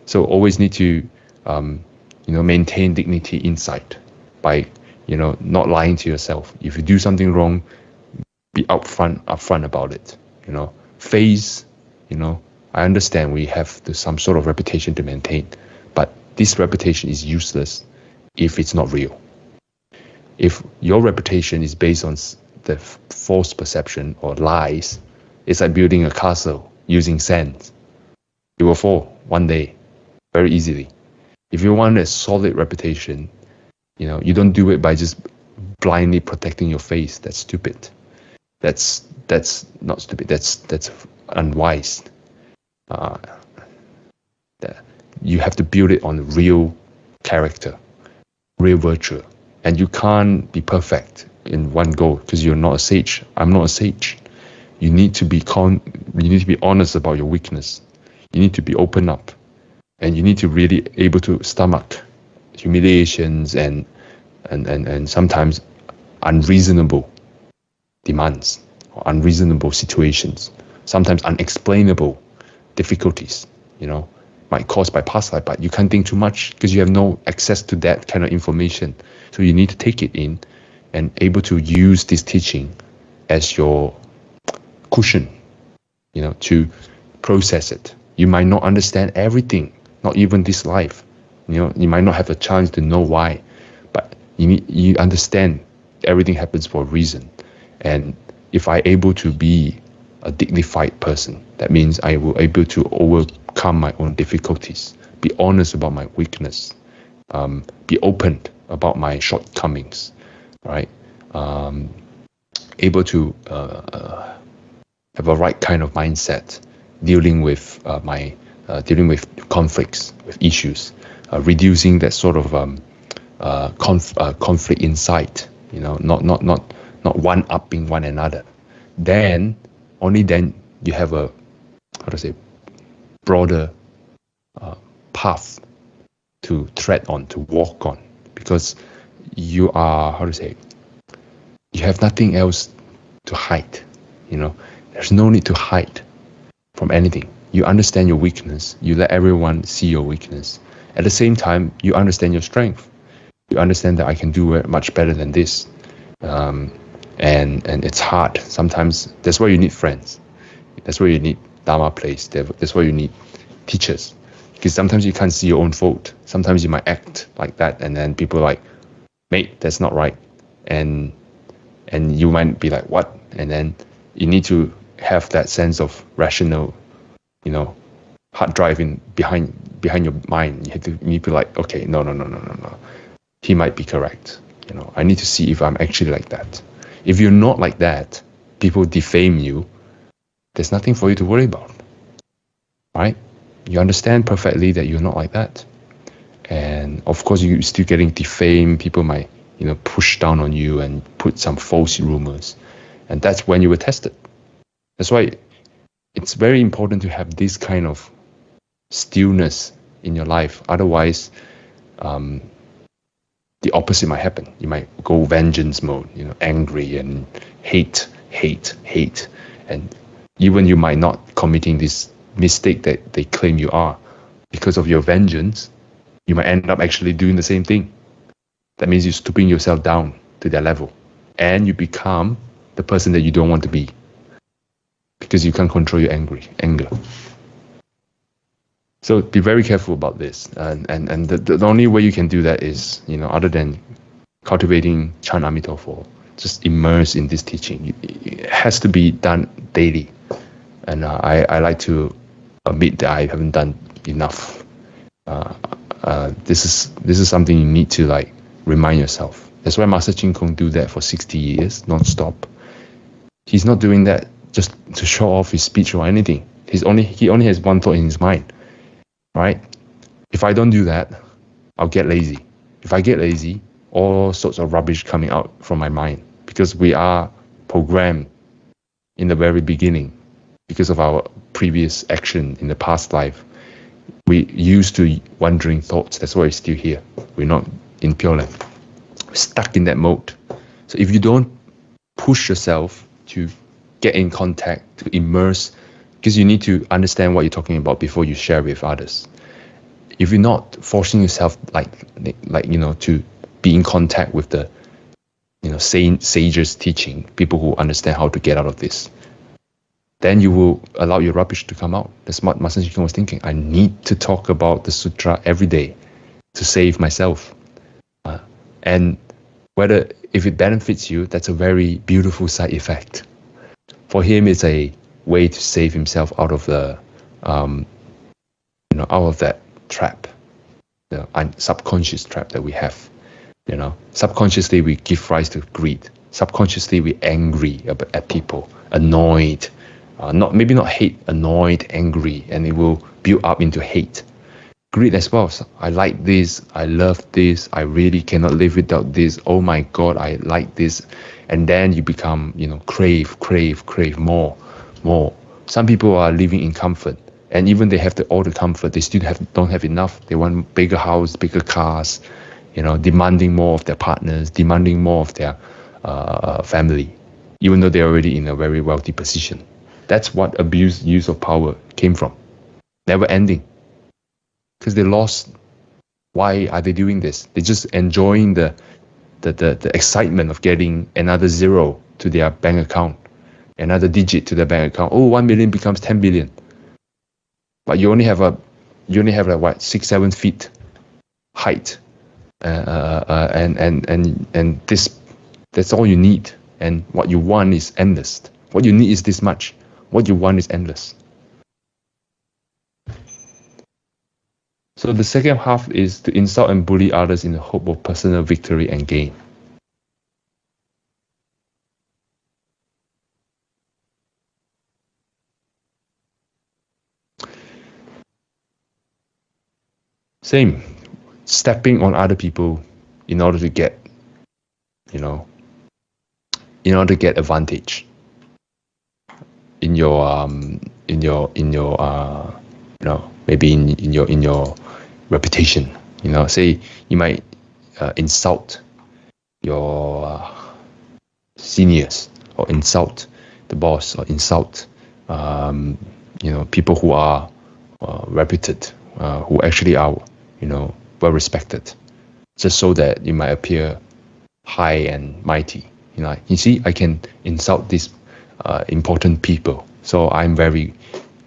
So always need to, um, you know, maintain dignity inside by, you know, not lying to yourself. If you do something wrong, be upfront, upfront about it. You know, face, you know, I understand we have some sort of reputation to maintain, but this reputation is useless if it's not real. If your reputation is based on the false perception or lies, it's like building a castle using sand. It will fall one day very easily. If you want a solid reputation, you know, you don't do it by just blindly protecting your face. That's stupid. That's that's not stupid. That's that's unwise. Uh, you have to build it on real character, real virtue, and you can't be perfect in one go because you're not a sage. I'm not a sage. You need to be con you need to be honest about your weakness. You need to be open up. And you need to really able to stomach humiliations and and and, and sometimes unreasonable demands or unreasonable situations sometimes unexplainable difficulties you know might caused by past life but you can't think too much because you have no access to that kind of information so you need to take it in and able to use this teaching as your cushion, you know, to process it. You might not understand everything, not even this life. You know, you might not have a chance to know why, but you need, you understand everything happens for a reason. And if I able to be a dignified person, that means I will able to overcome my own difficulties, be honest about my weakness, um, be open about my shortcomings, right? Um, able to uh, uh, have a right kind of mindset dealing with uh, my uh, dealing with conflicts, with issues, uh, reducing that sort of um, uh, conf- conflict inside. You know, not not not not one upping one another. Then only then you have a how to say broader uh, path to tread on, to walk on, because you are how to say you have nothing else to hide. You know, there's no need to hide from anything. You understand your weakness. You let everyone see your weakness. At the same time, you understand your strength. You understand that I can do it much better than this. Um, and and it's hard. Sometimes that's why you need friends. That's why you need Dharma place. That's why you need teachers. Because sometimes you can't see your own fault. Sometimes you might act like that, and then people are like, "Mate, that's not right," and and you might be like, "What?" And then you need to have that sense of rational, you know, hard driving behind behind your mind. You have to you need to be like, okay, no, no, no, no, no, no. he might be correct. You know, I need to see if I'm actually like that. If you're not like that, people defame you. There's nothing for you to worry about, right? You understand perfectly that you're not like that, and of course you're still getting defamed. People might, you know, push down on you and put some false rumors, and that's when you were tested. That's why it's very important to have this kind of stillness in your life. Otherwise, um, the opposite might happen. You might go vengeance mode, you know, angry and hate, hate, hate, and even you might not committing this mistake that they claim you are because of your vengeance. You might end up actually doing the same thing. That means you're stooping yourself down to their level, and you become the person that you don't want to be because you can't control your angry anger. So be very careful about this, and and and the, the only way you can do that is you know other than cultivating Chan Amitabha, just immerse in this teaching. It has to be done daily, and uh, I I like to admit that I haven't done enough. Uh, uh, this is this is something you need to like remind yourself. That's why Master Chin Kung do that for 60 years non-stop. He's not doing that just to show off his speech or anything. He's only he only has one thought in his mind, right? If I don't do that, I'll get lazy. If I get lazy, all sorts of rubbish coming out from my mind because we are programmed in the very beginning because of our previous action in the past life. We used to wandering thoughts. That's why we're still here. We're not in Pure Land. We're stuck in that mode. So if you don't push yourself to get in contact, to immerse, because you need to understand what you're talking about before you share with others. If you're not forcing yourself, like, like you know, to be in contact with the, you know, sages teaching, people who understand how to get out of this, then you will allow your rubbish to come out. That's what Master Chin was thinking. I need to talk about the sutra every day to save myself. Uh, and whether if it benefits you, that's a very beautiful side effect for him it's a way to save himself out of the um, you know out of that trap the subconscious trap that we have you know. Subconsciously we give rise to greed. Subconsciously we angry at people annoyed uh, not maybe not hate annoyed angry and it will build up into hate. Greed as well. So i like this i love this i really cannot live without this oh my god i like this. And then you become you know crave crave crave more more. Some people are living in comfort and even they have the, all the comfort they still have don't have enough. They want bigger house bigger cars you know demanding more of their partners demanding more of their uh, family even though they're already in a very wealthy position. That's what abuse use of power came from. Never ending. Because they lost. Why are they doing this? They're just enjoying the the, the, the excitement of getting another zero to their bank account, another digit to their bank account. Oh, 1 million becomes 10 billion. But you only have a, you only have like what, six, seven feet height. Uh, uh, uh, and, and, and, and this, that's all you need. And what you want is endless. What you need is this much. What you want is endless. So the second half is to insult and bully others in the hope of personal victory and gain. Same, stepping on other people in order to get, you know, in order to get advantage in your um in your in your uh you know maybe in in your in your reputation. You know, say you might uh, insult your uh, seniors or insult the boss or insult um, you know people who are uh, reputed, uh, who actually are you know well respected, just so that you might appear high and mighty. You know, you see, I can insult these uh, important people, so I'm very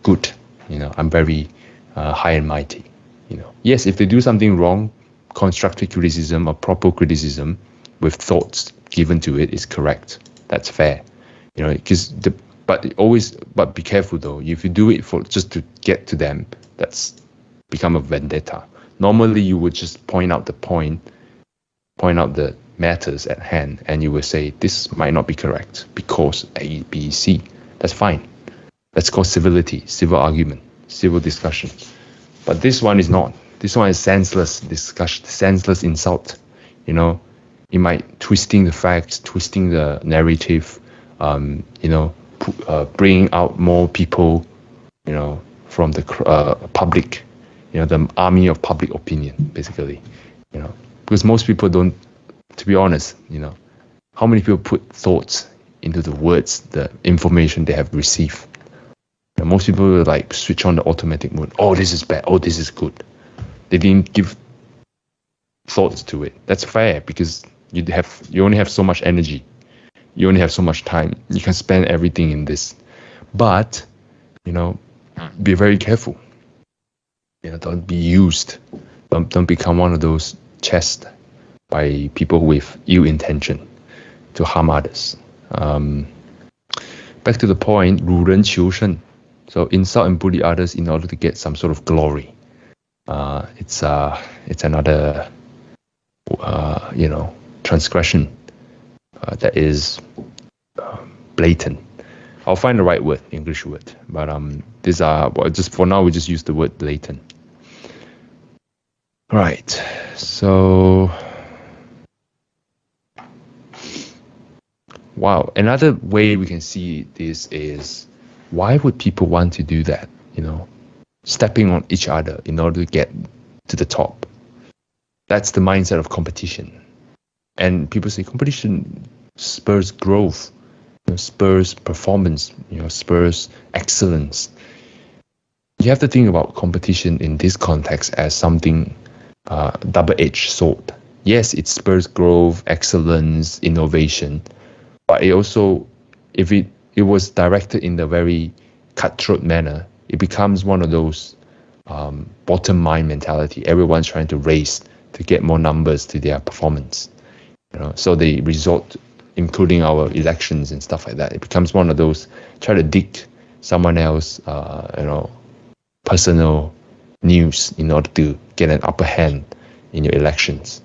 good. You know, I'm very uh, high and mighty. You know, yes, if they do something wrong, constructive criticism or proper criticism with thoughts given to it is correct. That's fair. You know, because the but always but be careful though. If you do it for just to get to them, that's become a vendetta. Normally, you would just point out the point point out the matters at hand and you would say this might not be correct because A, B, C. That's fine. That's called civility, civil argument, civil discussion. But this one is not. This one is senseless discussion, senseless insult. You know, it might twisting the facts, twisting the narrative. Um, you know, uh, bringing out more people. You know, from the uh, public. You know, the army of public opinion, basically. You know, because most people don't. To be honest, you know, how many people put thoughts into the words, the information they have received? Most people will like switch on the automatic mode. Oh, this is bad. Oh, this is good. They didn't give thoughts to it. That's fair because you have you only have so much energy. You only have so much time. You can spend everything in this. But, you know, be very careful. You know, don't be used. Don't don't become one of those chessed by people with ill intention to harm others. Um, back to the point, 辱人求胜. So insult and bully others in order to get some sort of glory. Uh, it's uh, it's another uh, you know transgression uh, that is um, blatant. I'll find the right word, English word, but um, these are well, just for now we just use the word blatant. Right. So wow, another way we can see this is why would people want to do that? You know, stepping on each other in order to get to the top. That's the mindset of competition. And people say competition spurs growth, you know, spurs performance, you know, spurs excellence. You have to think about competition in this context as something uh, double-edged sword. Yes, it spurs growth, excellence, innovation, but it also, if it it was directed in the very cutthroat manner, it becomes one of those um, bottom line mentality. Everyone's trying to race to get more numbers to their performance. You know, so they resort, including our elections and stuff like that. It becomes one of those try to dig someone else, uh, you know, personal news in order to get an upper hand in your elections.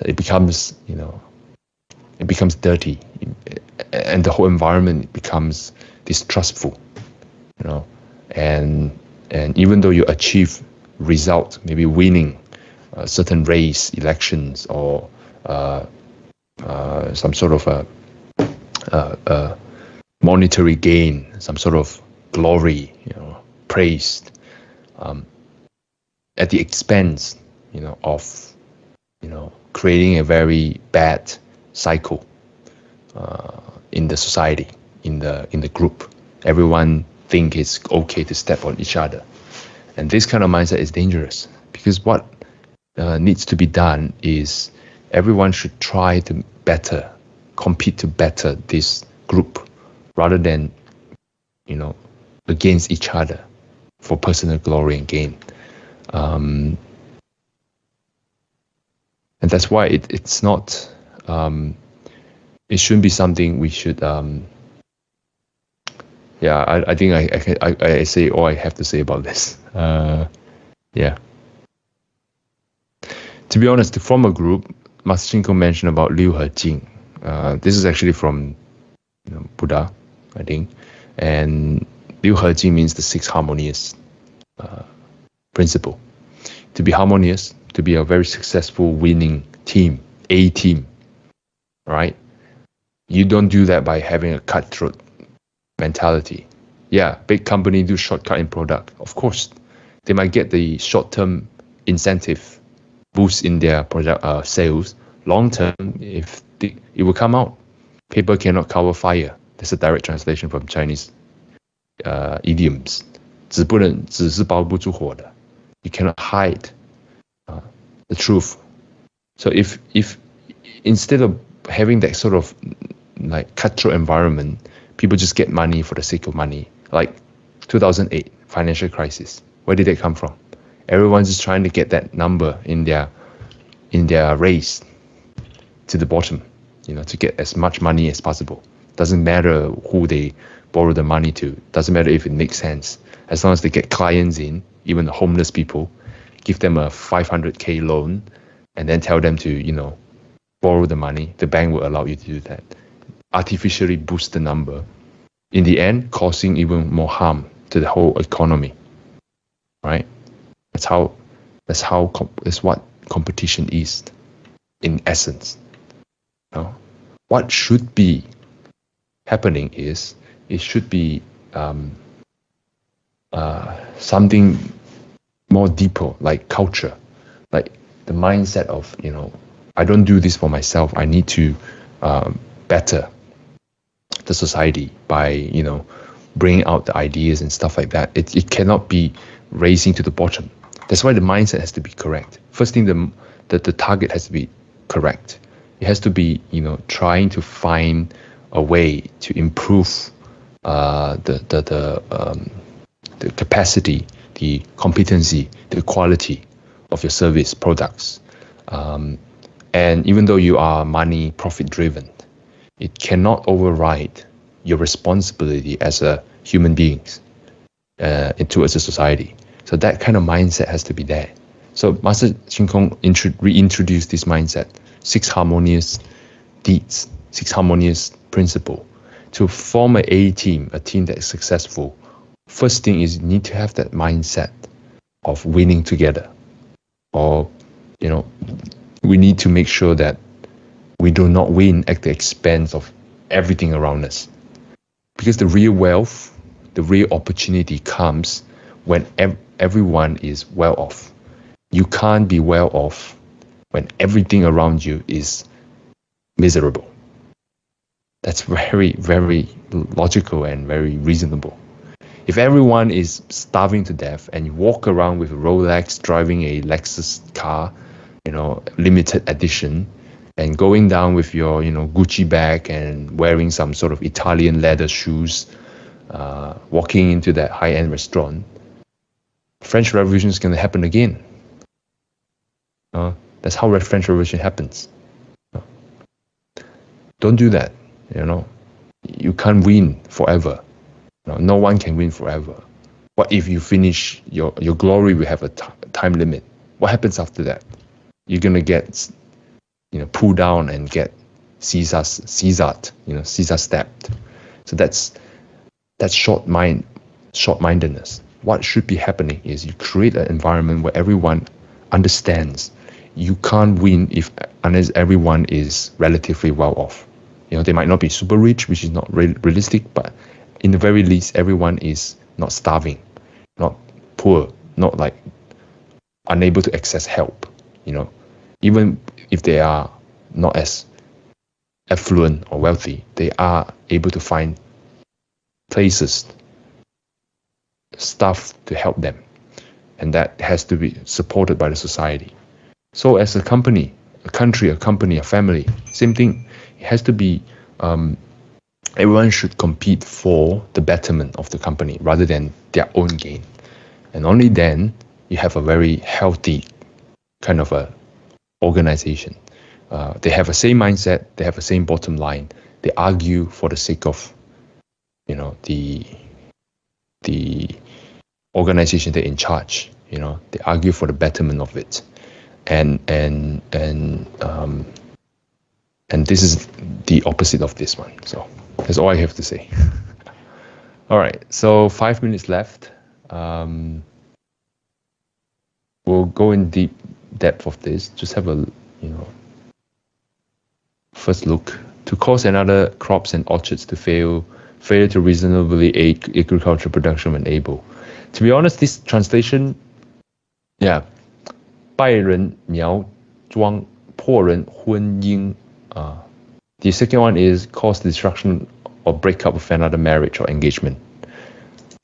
It becomes, you know, it becomes dirty and the whole environment becomes distrustful you know and and even though you achieve result maybe winning a certain race elections or uh, uh, some sort of a, a, a, monetary gain some sort of glory you know praised um, at the expense you know of you know creating a very bad cycle uh, in the society, in the in the group. Everyone think it's okay to step on each other, and this kind of mindset is dangerous because what uh, needs to be done is everyone should try to better compete to better this group rather than you know against each other for personal glory and gain. Um, and that's why it, it's not um, it shouldn't be something we should um yeah i, I think I, I i say all i have to say about this. <laughs> Uh yeah. To be honest to form a group master Chin mentioned about liu he jing uh, this is actually from you know, buddha i think. And liu he jing means the six harmonious uh, principle to be harmonious to be a very successful winning team a team right you don't do that by having a cutthroat mentality. Yeah, big company do shortcut in product. Of course, they might get the short-term incentive boost in their product uh, sales. Long term, if the, it will come out, paper cannot cover fire. That's a direct translation from Chinese uh, idioms. 纸不能纸是包不住火的. You cannot hide uh, the truth. So if if instead of having that sort of like cutthroat environment, people just get money for the sake of money. Like 2008 financial crisis, where did it come from? Everyone's just trying to get that number in their in their race to the bottom, you know, to get as much money as possible. Doesn't matter who they borrow the money to. Doesn't matter if it makes sense. As long as they get clients in, even the homeless people, give them a 500k loan, and then tell them to, you know, borrow the money. The bank will allow you to do that. Artificially boost the number. In the end, causing even more harm to the whole economy. Right? That's how. That's how. That's what competition is, in essence. You know? What should be happening is it should be um, uh, something more deeper, like culture, like the mindset of you know, I don't do this for myself. I need to um, better the society by you know bringing out the ideas and stuff like that. It it cannot be raising to the bottom. That's why the mindset has to be correct. First thing, the the, the target has to be correct. It has to be you know trying to find a way to improve uh, the the the, um, the capacity, the competency, the quality of your service products. Um, and even though you are money profit driven, it cannot override your responsibility as a human beings uh, towards a society. So that kind of mindset has to be there. So Master Chin Kung reintroduced this mindset, six harmonious deeds, six harmonious principle. To form an A team, a team that is successful, first thing is you need to have that mindset of winning together. Or, you know, we need to make sure that we do not win at the expense of everything around us. Because the real wealth, the real opportunity comes when ev- everyone is well off. You can't be well off when everything around you is miserable. That's <laughs> very, very logical and very reasonable. If everyone is starving to death and you walk around with a Rolex, driving a Lexus car, you know, limited edition, and going down with your, you know, Gucci bag and wearing some sort of Italian leather shoes, uh, walking into that high-end restaurant, French Revolution is going to happen again. Uh, that's how French Revolution happens. Uh, don't do that. You know, you can't win forever. No, no one can win forever. What if you finish your your glory will have a time limit? What happens after that? You're gonna get, you know, pulled down and get Caesar, Caesar, you know, Caesar stepped. So that's that's short mind, short mindedness. What should be happening is you create an environment where everyone understands you can't win if unless everyone is relatively well off. You know, they might not be super rich, which is not re- realistic, but in the very least, everyone is not starving, not poor, not like unable to access help. You know, even if they are not as affluent or wealthy, they are able to find places, stuff to help them. And that has to be supported by the society. So, as a company, a country, a company, a family, same thing it has to be um, everyone should compete for the betterment of the company rather than their own gain. And only then you have a very healthy kind of a organization. Uh, they have the same mindset, they have the same bottom line. They argue for the sake of, you know, the the organization they're in charge. You know, they argue for the betterment of it, and and and um, and this is the opposite of this one. So that's all I have to say. <laughs> all right, so five minutes left. Um, we'll go in deep depth of this. Just have a you know first look to cause another crops and orchards to fail, fail to reasonably aid agricultural production when able. To be honest, this translation, yeah, 拜人苗庄破人婚姻 uh, the second one is cause destruction or breakup of another marriage or engagement.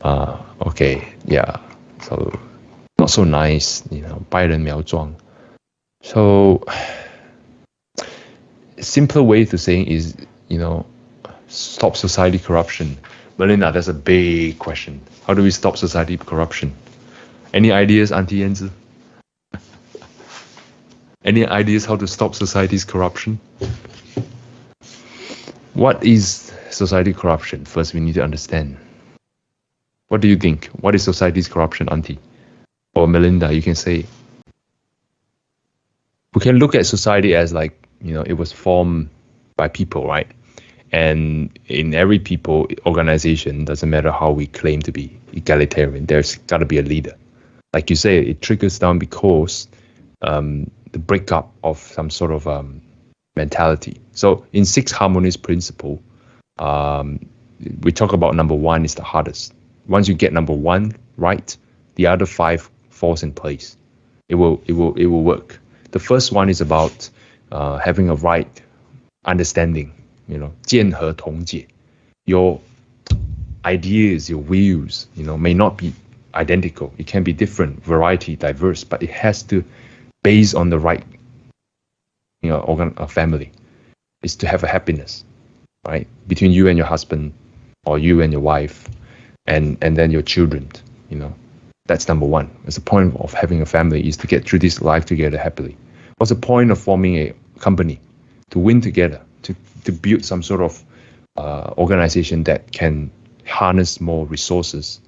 Uh, okay, yeah. So not so nice, you know, 拜人苗庄. So simpler way to saying is, you know, stop society corruption. Melinda, that's a big question. How do we stop society corruption? Any ideas, Auntie Yenzi? <laughs> Any ideas how to stop society's corruption? What is society corruption? First, we need to understand. What do you think? What is society's corruption, Auntie? Or Melinda, you can say. We can look at society as like you know, it was formed by people, right? And in every people organization, doesn't matter how we claim to be egalitarian, there's got to be a leader. Like you say, it trickles down because um, the breakup of some sort of um, mentality. So in six harmonies principle, um, we talk about number one is the hardest. Once you get number one right, the other five falls in place. It will it will it will work. The first one is about uh, having a right understanding you know, 见和同解. Your ideas, your views, you know, may not be identical. It can be different, variety, diverse, but it has to base on the right, know, organ, a family. Is to have a happiness, right, between you and your husband, or you and your wife, and and then your children. You know, that's number one. It's the point of having a family is to get through this life together happily. What's the point of forming a company? To win together, to to build some sort of uh, organization that can harness more resources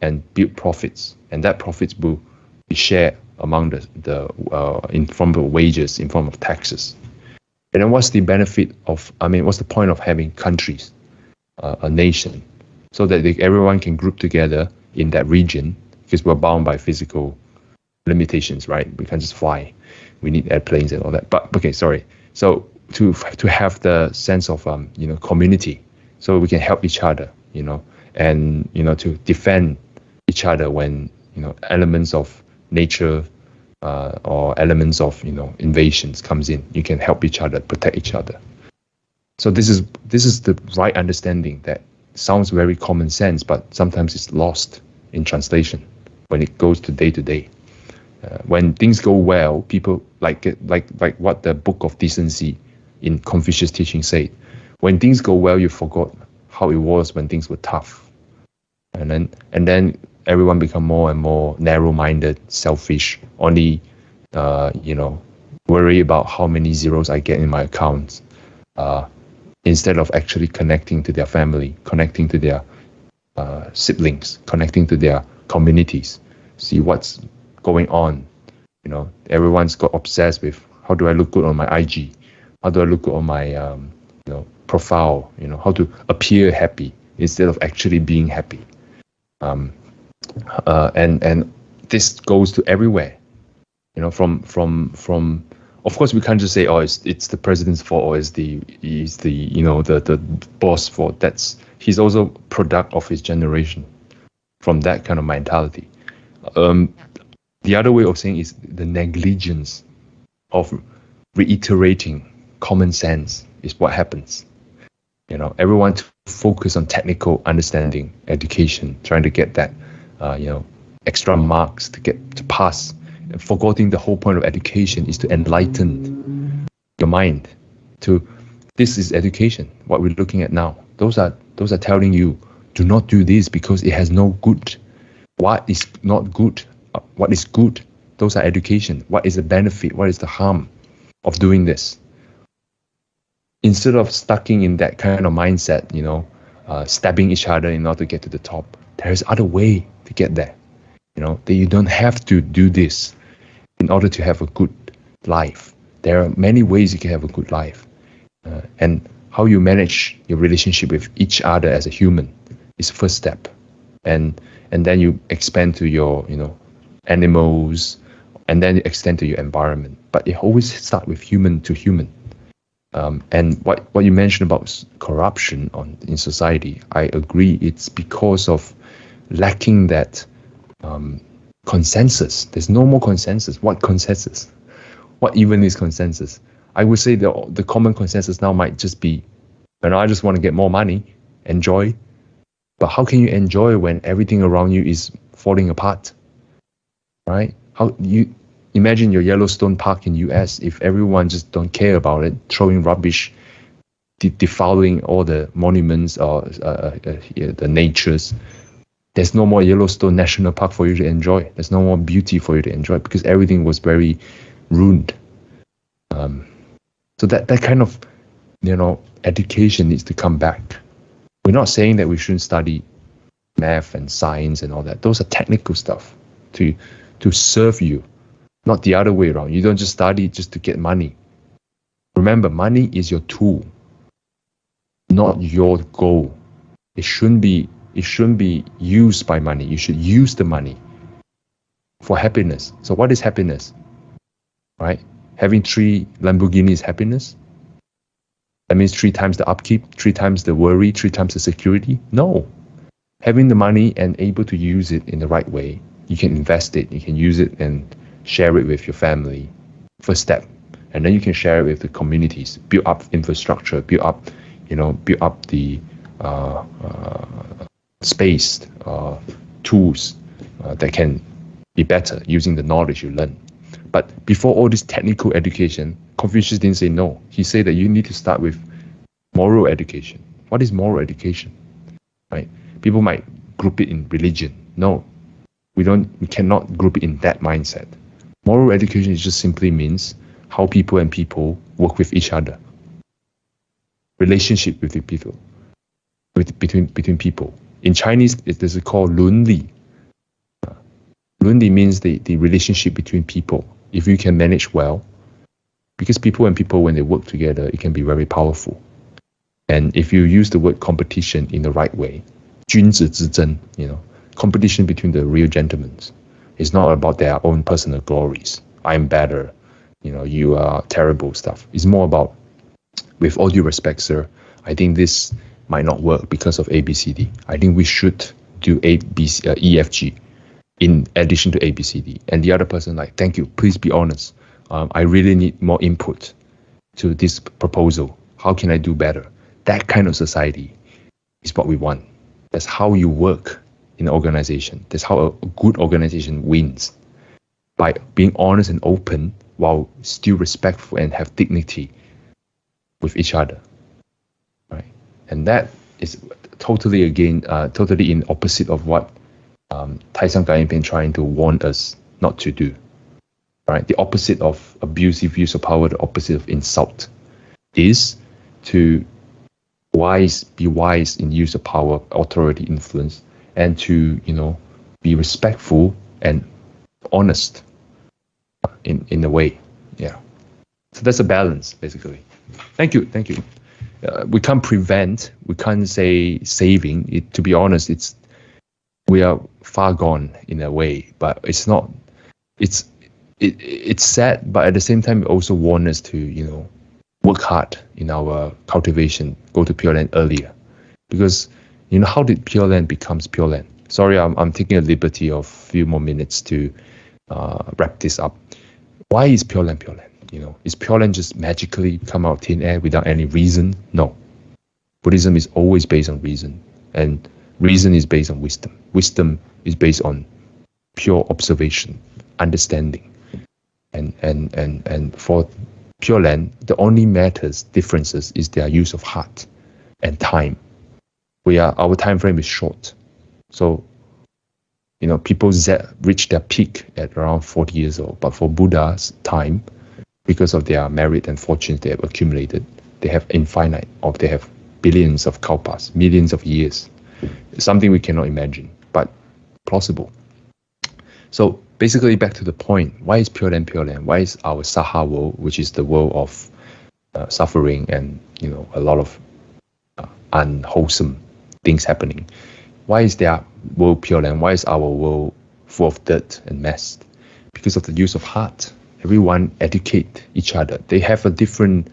and build profits, and that profits will be shared among the the uh, in form of wages, in form of taxes. And then what's the benefit of? I mean, what's the point of having countries, uh, a nation, so that they, everyone can group together in that region because we're bound by physical limitations, right? We can't just fly. We need airplanes and all that. But okay, sorry. So to to have the sense of um, you know community, so we can help each other, you know, and you know to defend each other when you know elements of nature uh, or elements of you know invasions comes in. You can help each other, protect each other. So this is this is the right understanding that sounds very common sense, but sometimes it's lost in translation when it goes to day to day. Uh, when things go well, people like like like what the Book of Decency in Confucius teaching said, when things go well, you forgot how it was when things were tough. And then and then everyone become more and more narrow-minded, selfish, only uh, you know, worry about how many zeros I get in my account, Uh, instead of actually connecting to their family, connecting to their uh, siblings, connecting to their communities, see what's going on. You know, everyone's got obsessed with how do I look good on my IG? how do I look good on my um, you know profile? You know how to appear happy instead of actually being happy. Um, uh, and and this goes to everywhere. You know, from from from. Of course, we can't just say, "Oh, it's it's the president's fault," or "It's the is the you know the the boss fault." That's he's also product of his generation. From that kind of mentality, um, the other way of saying is the negligence of reiterating common sense is what happens. You know, everyone to focus on technical understanding, education, trying to get that, uh, you know, extra marks to get to pass. Forgetting the whole point of education is to enlighten your mind. To this is education. What we're looking at now. Those are those are telling you do not do this because it has no good. What is not good? Uh, what is good? Those are education. What is the benefit? What is the harm of doing this? instead of stucking in that kind of mindset, you know, uh, stabbing each other in order to get to the top, there's other way to get there. You know, that you don't have to do this in order to have a good life. There are many ways you can have a good life, uh, and how you manage your relationship with each other as a human is the first step, and and then you expand to your you know animals, and then you extend to your environment. But it always start with human to human um, and what, what you mentioned about corruption on in society, I agree. It's because of lacking that um, consensus. There's no more consensus. What consensus? What even is consensus? I would say the the common consensus now might just be, know, I just want to get more money, enjoy. But how can you enjoy when everything around you is falling apart? Right? How you imagine your Yellowstone Park in US if everyone just don't care about it, throwing rubbish, de- defiling all the monuments or uh, uh, uh, the natures. There's no more Yellowstone National Park for you to enjoy. There's no more beauty for you to enjoy because everything was very ruined. Um, so that that kind of you know education needs to come back. We're not saying that we shouldn't study math and science and all that. Those are technical stuff to to serve you not the other way around. You don't just study just to get money. Remember, money is your tool, not your goal. It shouldn't be it shouldn't be used by money. You should use the money for happiness. So what is happiness? Right? Having three Lamborghini is happiness? That means three times the upkeep, three times the worry, three times the security? No. Having the money and able to use it in the right way, you can invest it, you can use it and share it with your family. First step. And then you can share it with the communities, build up infrastructure, build up, you know, build up the uh, uh, space, uh, tools uh, that can be better using the knowledge you learn. But before all this technical education, Confucius didn't say no. He said that you need to start with moral education. What is moral education? Right? People might group it in religion. No, we don't. We cannot group it in that mindset. Moral education just simply means how people and people work with each other. Relationship with the people, with between between people. In Chinese, it is called 伦理. Lunli means the, the relationship between people. If you can manage well, because people and people, when they work together, it can be very powerful. And if you use the word competition in the right way, 君子之争, you know, competition between the real gentlemen. It's not about their own personal glories. I'm better, you know, you are terrible stuff. It's more about, with all due respect, sir, I think this might not work because of ABCD. I think we should do A, B, C, uh, E, F, G in addition to ABCD. And the other person like, thank you, please be honest. Um, I really need more input to this proposal. How can I do better? That kind of society is what we want. That's how you work in an organization. That's how a good organization wins. By being honest and open while still respectful and have dignity with each other. And that is totally again, uh, totally in opposite of what um, Taishang been trying to warn us not to do. Right? The opposite of abusive use of power, the opposite of insult, is to wise, be wise in use of power, authority, influence, and to you know be respectful and honest in in a way. Yeah. So that's a balance, basically. Thank you, thank you. Uh, we can't prevent, we can't say saving. It, to be honest, it's we are far gone in a way, but it's not. It's it, it's sad, but at the same time, it also warns us to you know work hard in our cultivation, go to Pure Land earlier, because you know how did Pure Land becomes Pure Land? Sorry, I'm I'm taking a liberty of a few more minutes to uh, wrap this up. Why is Pure Land Pure Land? You know, is Pure Land just magically come out of thin air without any reason? No. Buddhism is always based on reason, and Reason is based on wisdom. Wisdom is based on pure observation, understanding. And and and and for Pure Land, the only matters differences is their use of heart and time. We are our time frame is short. So you know, people reach their peak at around 40 years old. But for Buddha's time, because of their merit and fortunes they have accumulated, they have infinite, or they have billions of kalpas, millions of years something we cannot imagine, but plausible. So basically, back to the point: why is Pure Land Pure Land? Why is our Saha world, which is the world of uh, suffering and you know a lot of uh, unwholesome things happening? Why is their world Pure Land? Why is our world full of dirt and mess? Because of the use of heart. Everyone educate each other. They have a different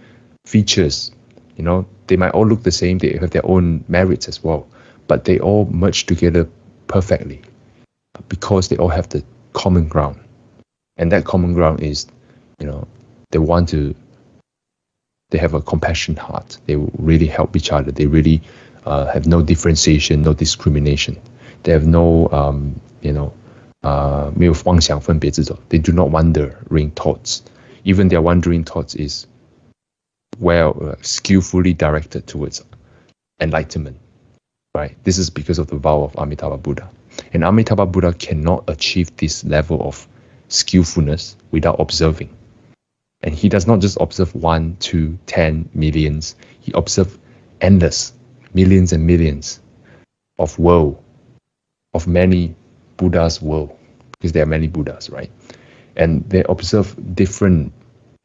features. You know, they might all look the same. They have their own merits as well but they all merge together perfectly because they all have the common ground. And that common ground is, you know, they want to, they have a compassion heart. They really help each other. They really uh, have no differentiation, no discrimination. They have no, um, you know, uh, They do not wander, wandering thoughts. Even their wandering thoughts is well uh, skillfully directed towards enlightenment right? This is because of the vow of Amitabha Buddha. And Amitabha Buddha cannot achieve this level of skillfulness without observing. And he does not just observe one, two, ten millions. He observes endless, millions and millions of woe, of many Buddhas' world, because there are many Buddhas, right? And they observe different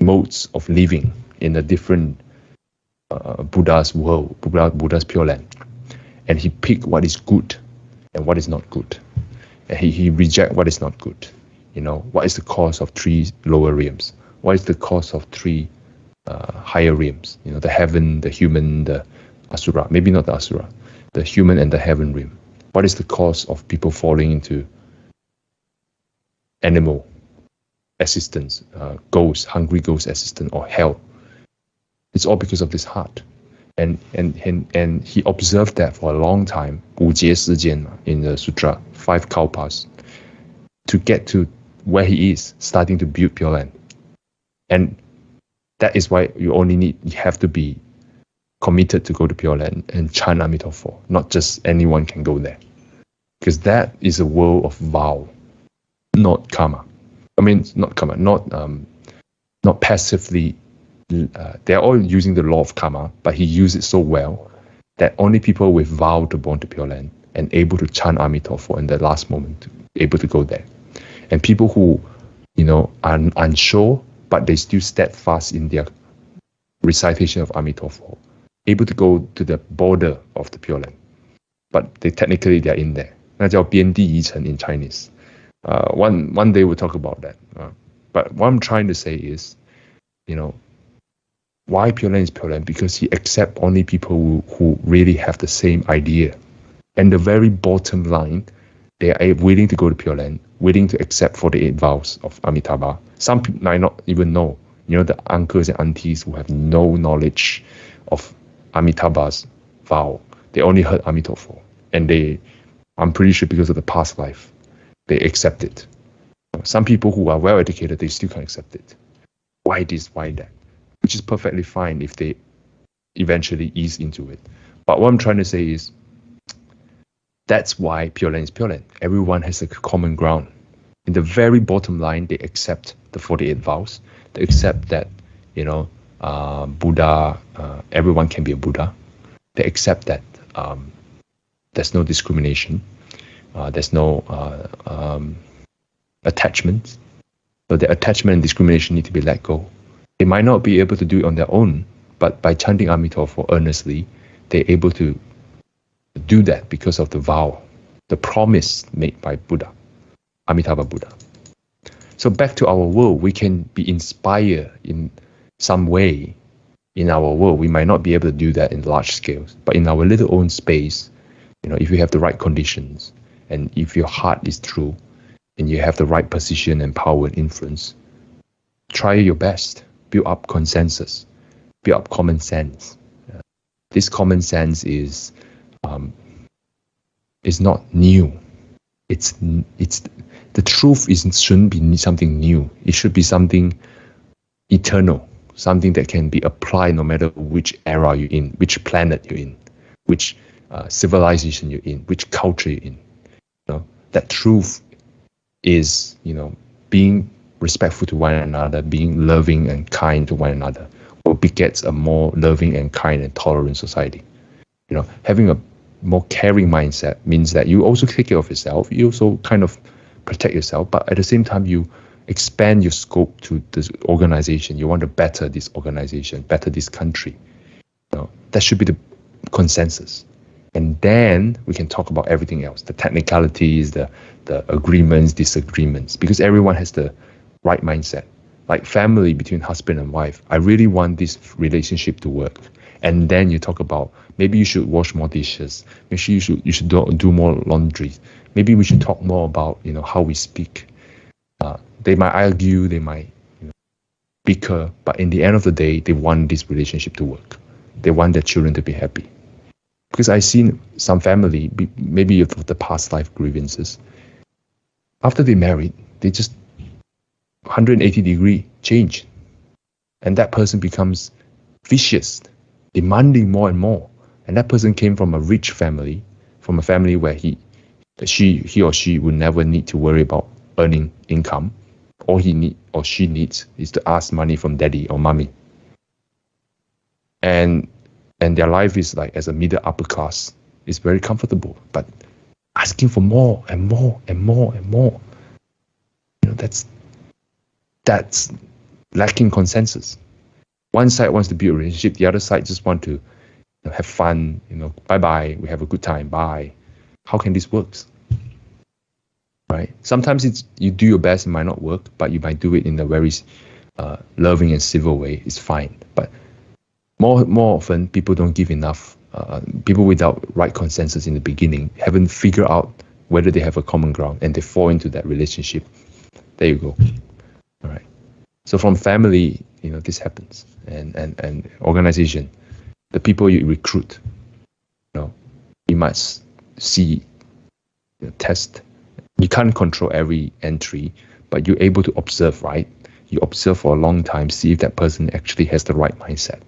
modes of living, in a different uh, Buddha's world, Buddha, Buddha's Pure Land, and he pick what is good and what is not good, and he he reject what is not good. You know, what is the cause of three lower realms? What is the cause of three uh, higher realms? You know, the heaven, the human, the asura. Maybe not the asura, the human and the heaven realm what is the cause of people falling into animal assistance, uh, ghosts, hungry ghost assistance, or hell? It's all because of this heart. And, and, and, and he observed that for a long time, 五劫时间, in the sutra, five kalpas, to get to where he is, starting to build Pure Land. And that is why you only need, you have to be committed to go to Pure Land and chant Amitabha. Not just anyone can go there. Because that is a world of vow, not karma. I mean, not karma, not um, not passively. Uh, they're all using the law of karma, but he used it so well that only people with vow to born to Pure Land and able to chant Amitabha in the last moment, able to go there. And people who, you know, are unsure, but they still steadfast in their recitation of Amitabha able to go to the border of the Pure Land, but they technically they are in there. 那叫边地疑城 in Chinese. Uh, one one day we'll talk about that. Uh, but what I'm trying to say is, you know, why Pure Land is Pure Land because he accept only people who, who really have the same idea, and the very bottom line, they are willing to go to Pure Land, willing to accept 48 vows of Amitabha. Some people might not even know, you know, the uncles and aunties who have no knowledge of Amitabha's vow. They only heard Amitabha. And they, I'm pretty sure because of the past life, they accept it. Some people who are well educated, they still can't accept it. Why this, why that? Which is perfectly fine if they eventually ease into it. But what I'm trying to say is that's why Pure Land is Pure Land. Everyone has a common ground. In the very bottom line, they accept the 48 vows. They accept that, you know, uh, Buddha, uh, everyone can be a Buddha. They accept that um, there's no discrimination, uh, there's no uh, um, attachment. So the attachment and discrimination need to be let go. They might not be able to do it on their own, but by chanting Amitabha for earnestly, they're able to do that because of the vow, the promise made by Buddha, Amitabha Buddha. So back to our world, we can be inspired in some way in our world. We might not be able to do that in large scales, but in our little own space, you know, if you have the right conditions and if your heart is true and you have the right position and power and influence, try your best, build up consensus, build up common sense. This common sense is um, is not new. It's it's the truth is shouldn't be something new. It should be something eternal something that can be applied no matter which era you're in, which planet you're in, which uh, civilization you're in, which culture you're in. You know, that truth is, you know, being respectful to one another, being loving and kind to one another, will begets a more loving and kind and tolerant society. You know, having a more caring mindset means that you also take care of yourself. You also kind of protect yourself, but at the same time, you expand your scope to this organization. You want to better this organization, better this country. You know, that should be the consensus. And then we can talk about everything else, the technicalities, the the agreements, disagreements, because everyone has the right mindset. Like family between husband and wife, I really want this relationship to work. And then you talk about maybe you should wash more dishes. Maybe you should you should do, do more laundry. Maybe we should talk more about you know how we speak. Uh, they might argue, they might you know, bicker, but in the end of the day, they want this relationship to work. They want their children to be happy. Because I've seen some family, maybe of the past life grievances, after they married, they just 180 degree change. And that person becomes vicious, demanding more and more. And that person came from a rich family, from a family where he, she, he or she would never need to worry about earning income all he need or she needs is to ask money from daddy or mommy. And and their life is like as a middle upper class is very comfortable, but asking for more and more and more and more, you know, that's that's lacking consensus. One side wants to build a relationship, the other side just want to you know, have fun. You know, bye bye. We have a good time. Bye. How can this work? Right. Sometimes it's you do your best, it might not work, but you might do it in a very uh, loving and civil way. It's fine. But more more often, people don't give enough. Uh, people without right consensus in the beginning haven't figured out whether they have a common ground and they fall into that relationship. There you go. All right. So from family, you know, this happens, and and and organization, the people you recruit, you know, you must see, you know, test. You can't control every entry, but you're able to observe, right? You observe for a long time, see if that person actually has the right mindset.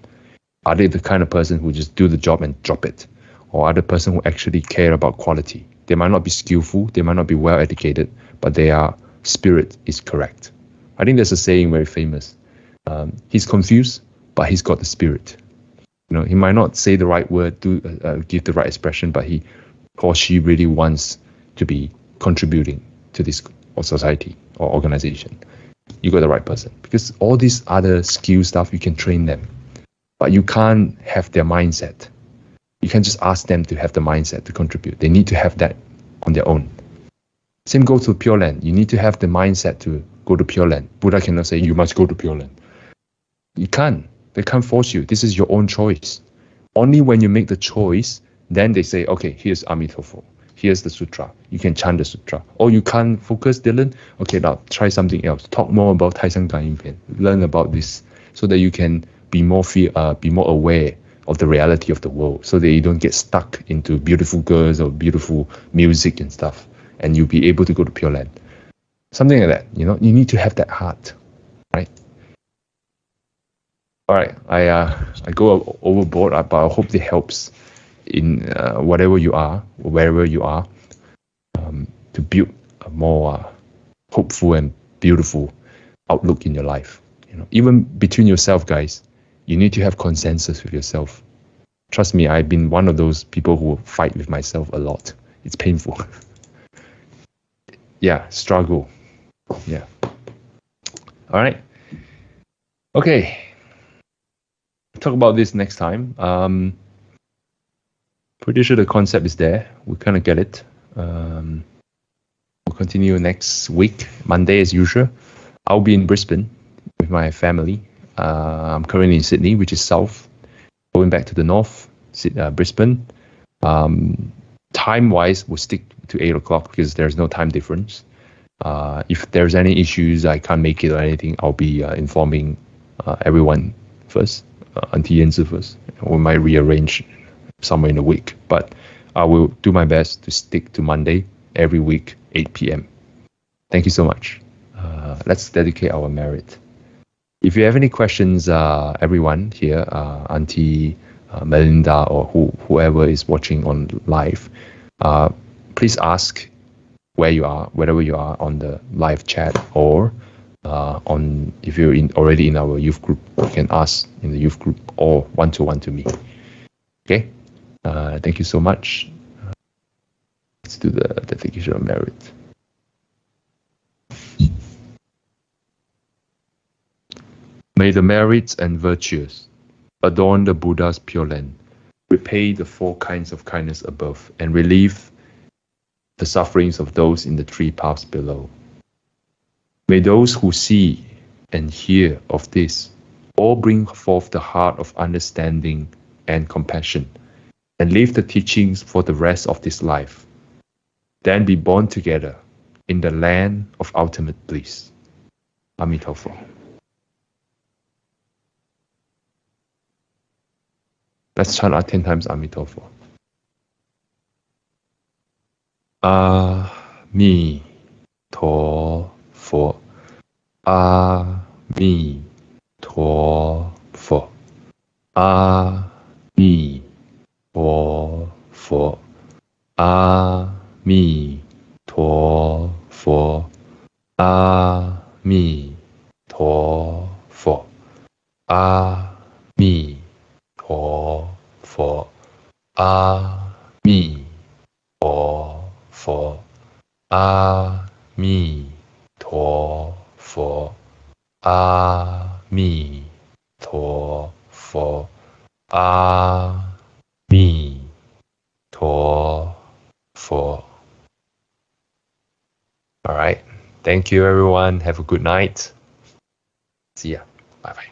Are they the kind of person who just do the job and drop it? Or are the person who actually care about quality? They might not be skillful, they might not be well educated, but their spirit is correct. I think there's a saying very famous. Um, he's confused, but he's got the spirit. You know, he might not say the right word, do uh, uh, give the right expression, but he or she really wants to be contributing to this or society or organization. You got the right person because all these other skill stuff you can train them, but you can't have their mindset. You can't just ask them to have the mindset to contribute. They need to have that on their own. Same goes to Pure Land. You need to have the mindset to go to Pure Land. Buddha cannot say you must go to Pure Land. You can't. They can't force you. This is your own choice. Only when you make the choice, then they say, okay, here's Amitabha. Here's the sutra. You can chant the sutra. Or you can't focus, Dylan. Okay, now try something else. Talk more about Taishang Pian. Learn about this so that you can be more fear, uh, be more aware of the reality of the world so that you don't get stuck into beautiful girls or beautiful music and stuff and you'll be able to go to Pure Land. Something like that, you know, you need to have that heart, right? All right, I uh, I go overboard, uh, but I hope it helps in uh, whatever you are, wherever you are, um, to build a more uh, hopeful and beautiful outlook in your life. You know, even between yourself, guys, you need to have consensus with yourself. Trust me, I've been one of those people who fight with myself a lot. It's painful. <laughs> yeah, struggle. Yeah. All right. Okay. Talk about this next time. Um, pretty sure the concept is there. We kind of get it. Um, we'll continue next week, Monday as usual. I'll be in Brisbane with my family. Uh, I'm currently in Sydney, which is south. Going back to the north, uh, Brisbane. Um, time wise, we'll stick to 8 o'clock because there's no time difference. Uh, if there's any issues, I can't make it or anything, I'll be uh, informing uh, everyone first, uh, Auntie Yanzi first. We might rearrange somewhere in a week, but I will do my best to stick to Monday every week, 8 p.m. Thank you so much. Uh, let's dedicate our merit. If you have any questions, uh, everyone here, uh, Auntie uh, Melinda or who, whoever is watching on live, uh, please ask where you are, wherever you are on the live chat or uh, on if you're in already in our youth group, you can ask in the youth group or one to one to me. Okay, uh, thank you so much. let's do the dedication of merit. May the merits and virtues adorn the Buddha's pure land, repay the four kinds of kindness above, and relieve the sufferings of those in the three paths below. May those who see and hear of this all bring forth the heart of understanding and compassion, and live the teachings for the rest of this life, then be born together in the land of ultimate bliss. Amitabha. Let's chant our 10 times Amitabha. A Mi To. A 佛佛阿弥陀佛阿弥陀佛阿弥陀佛阿弥陀佛阿弥陀佛阿弥陀佛阿弥陀佛阿弥陀佛阿。弥陀佛。All right. Thank you, everyone. Have a good night. See ya. Bye bye.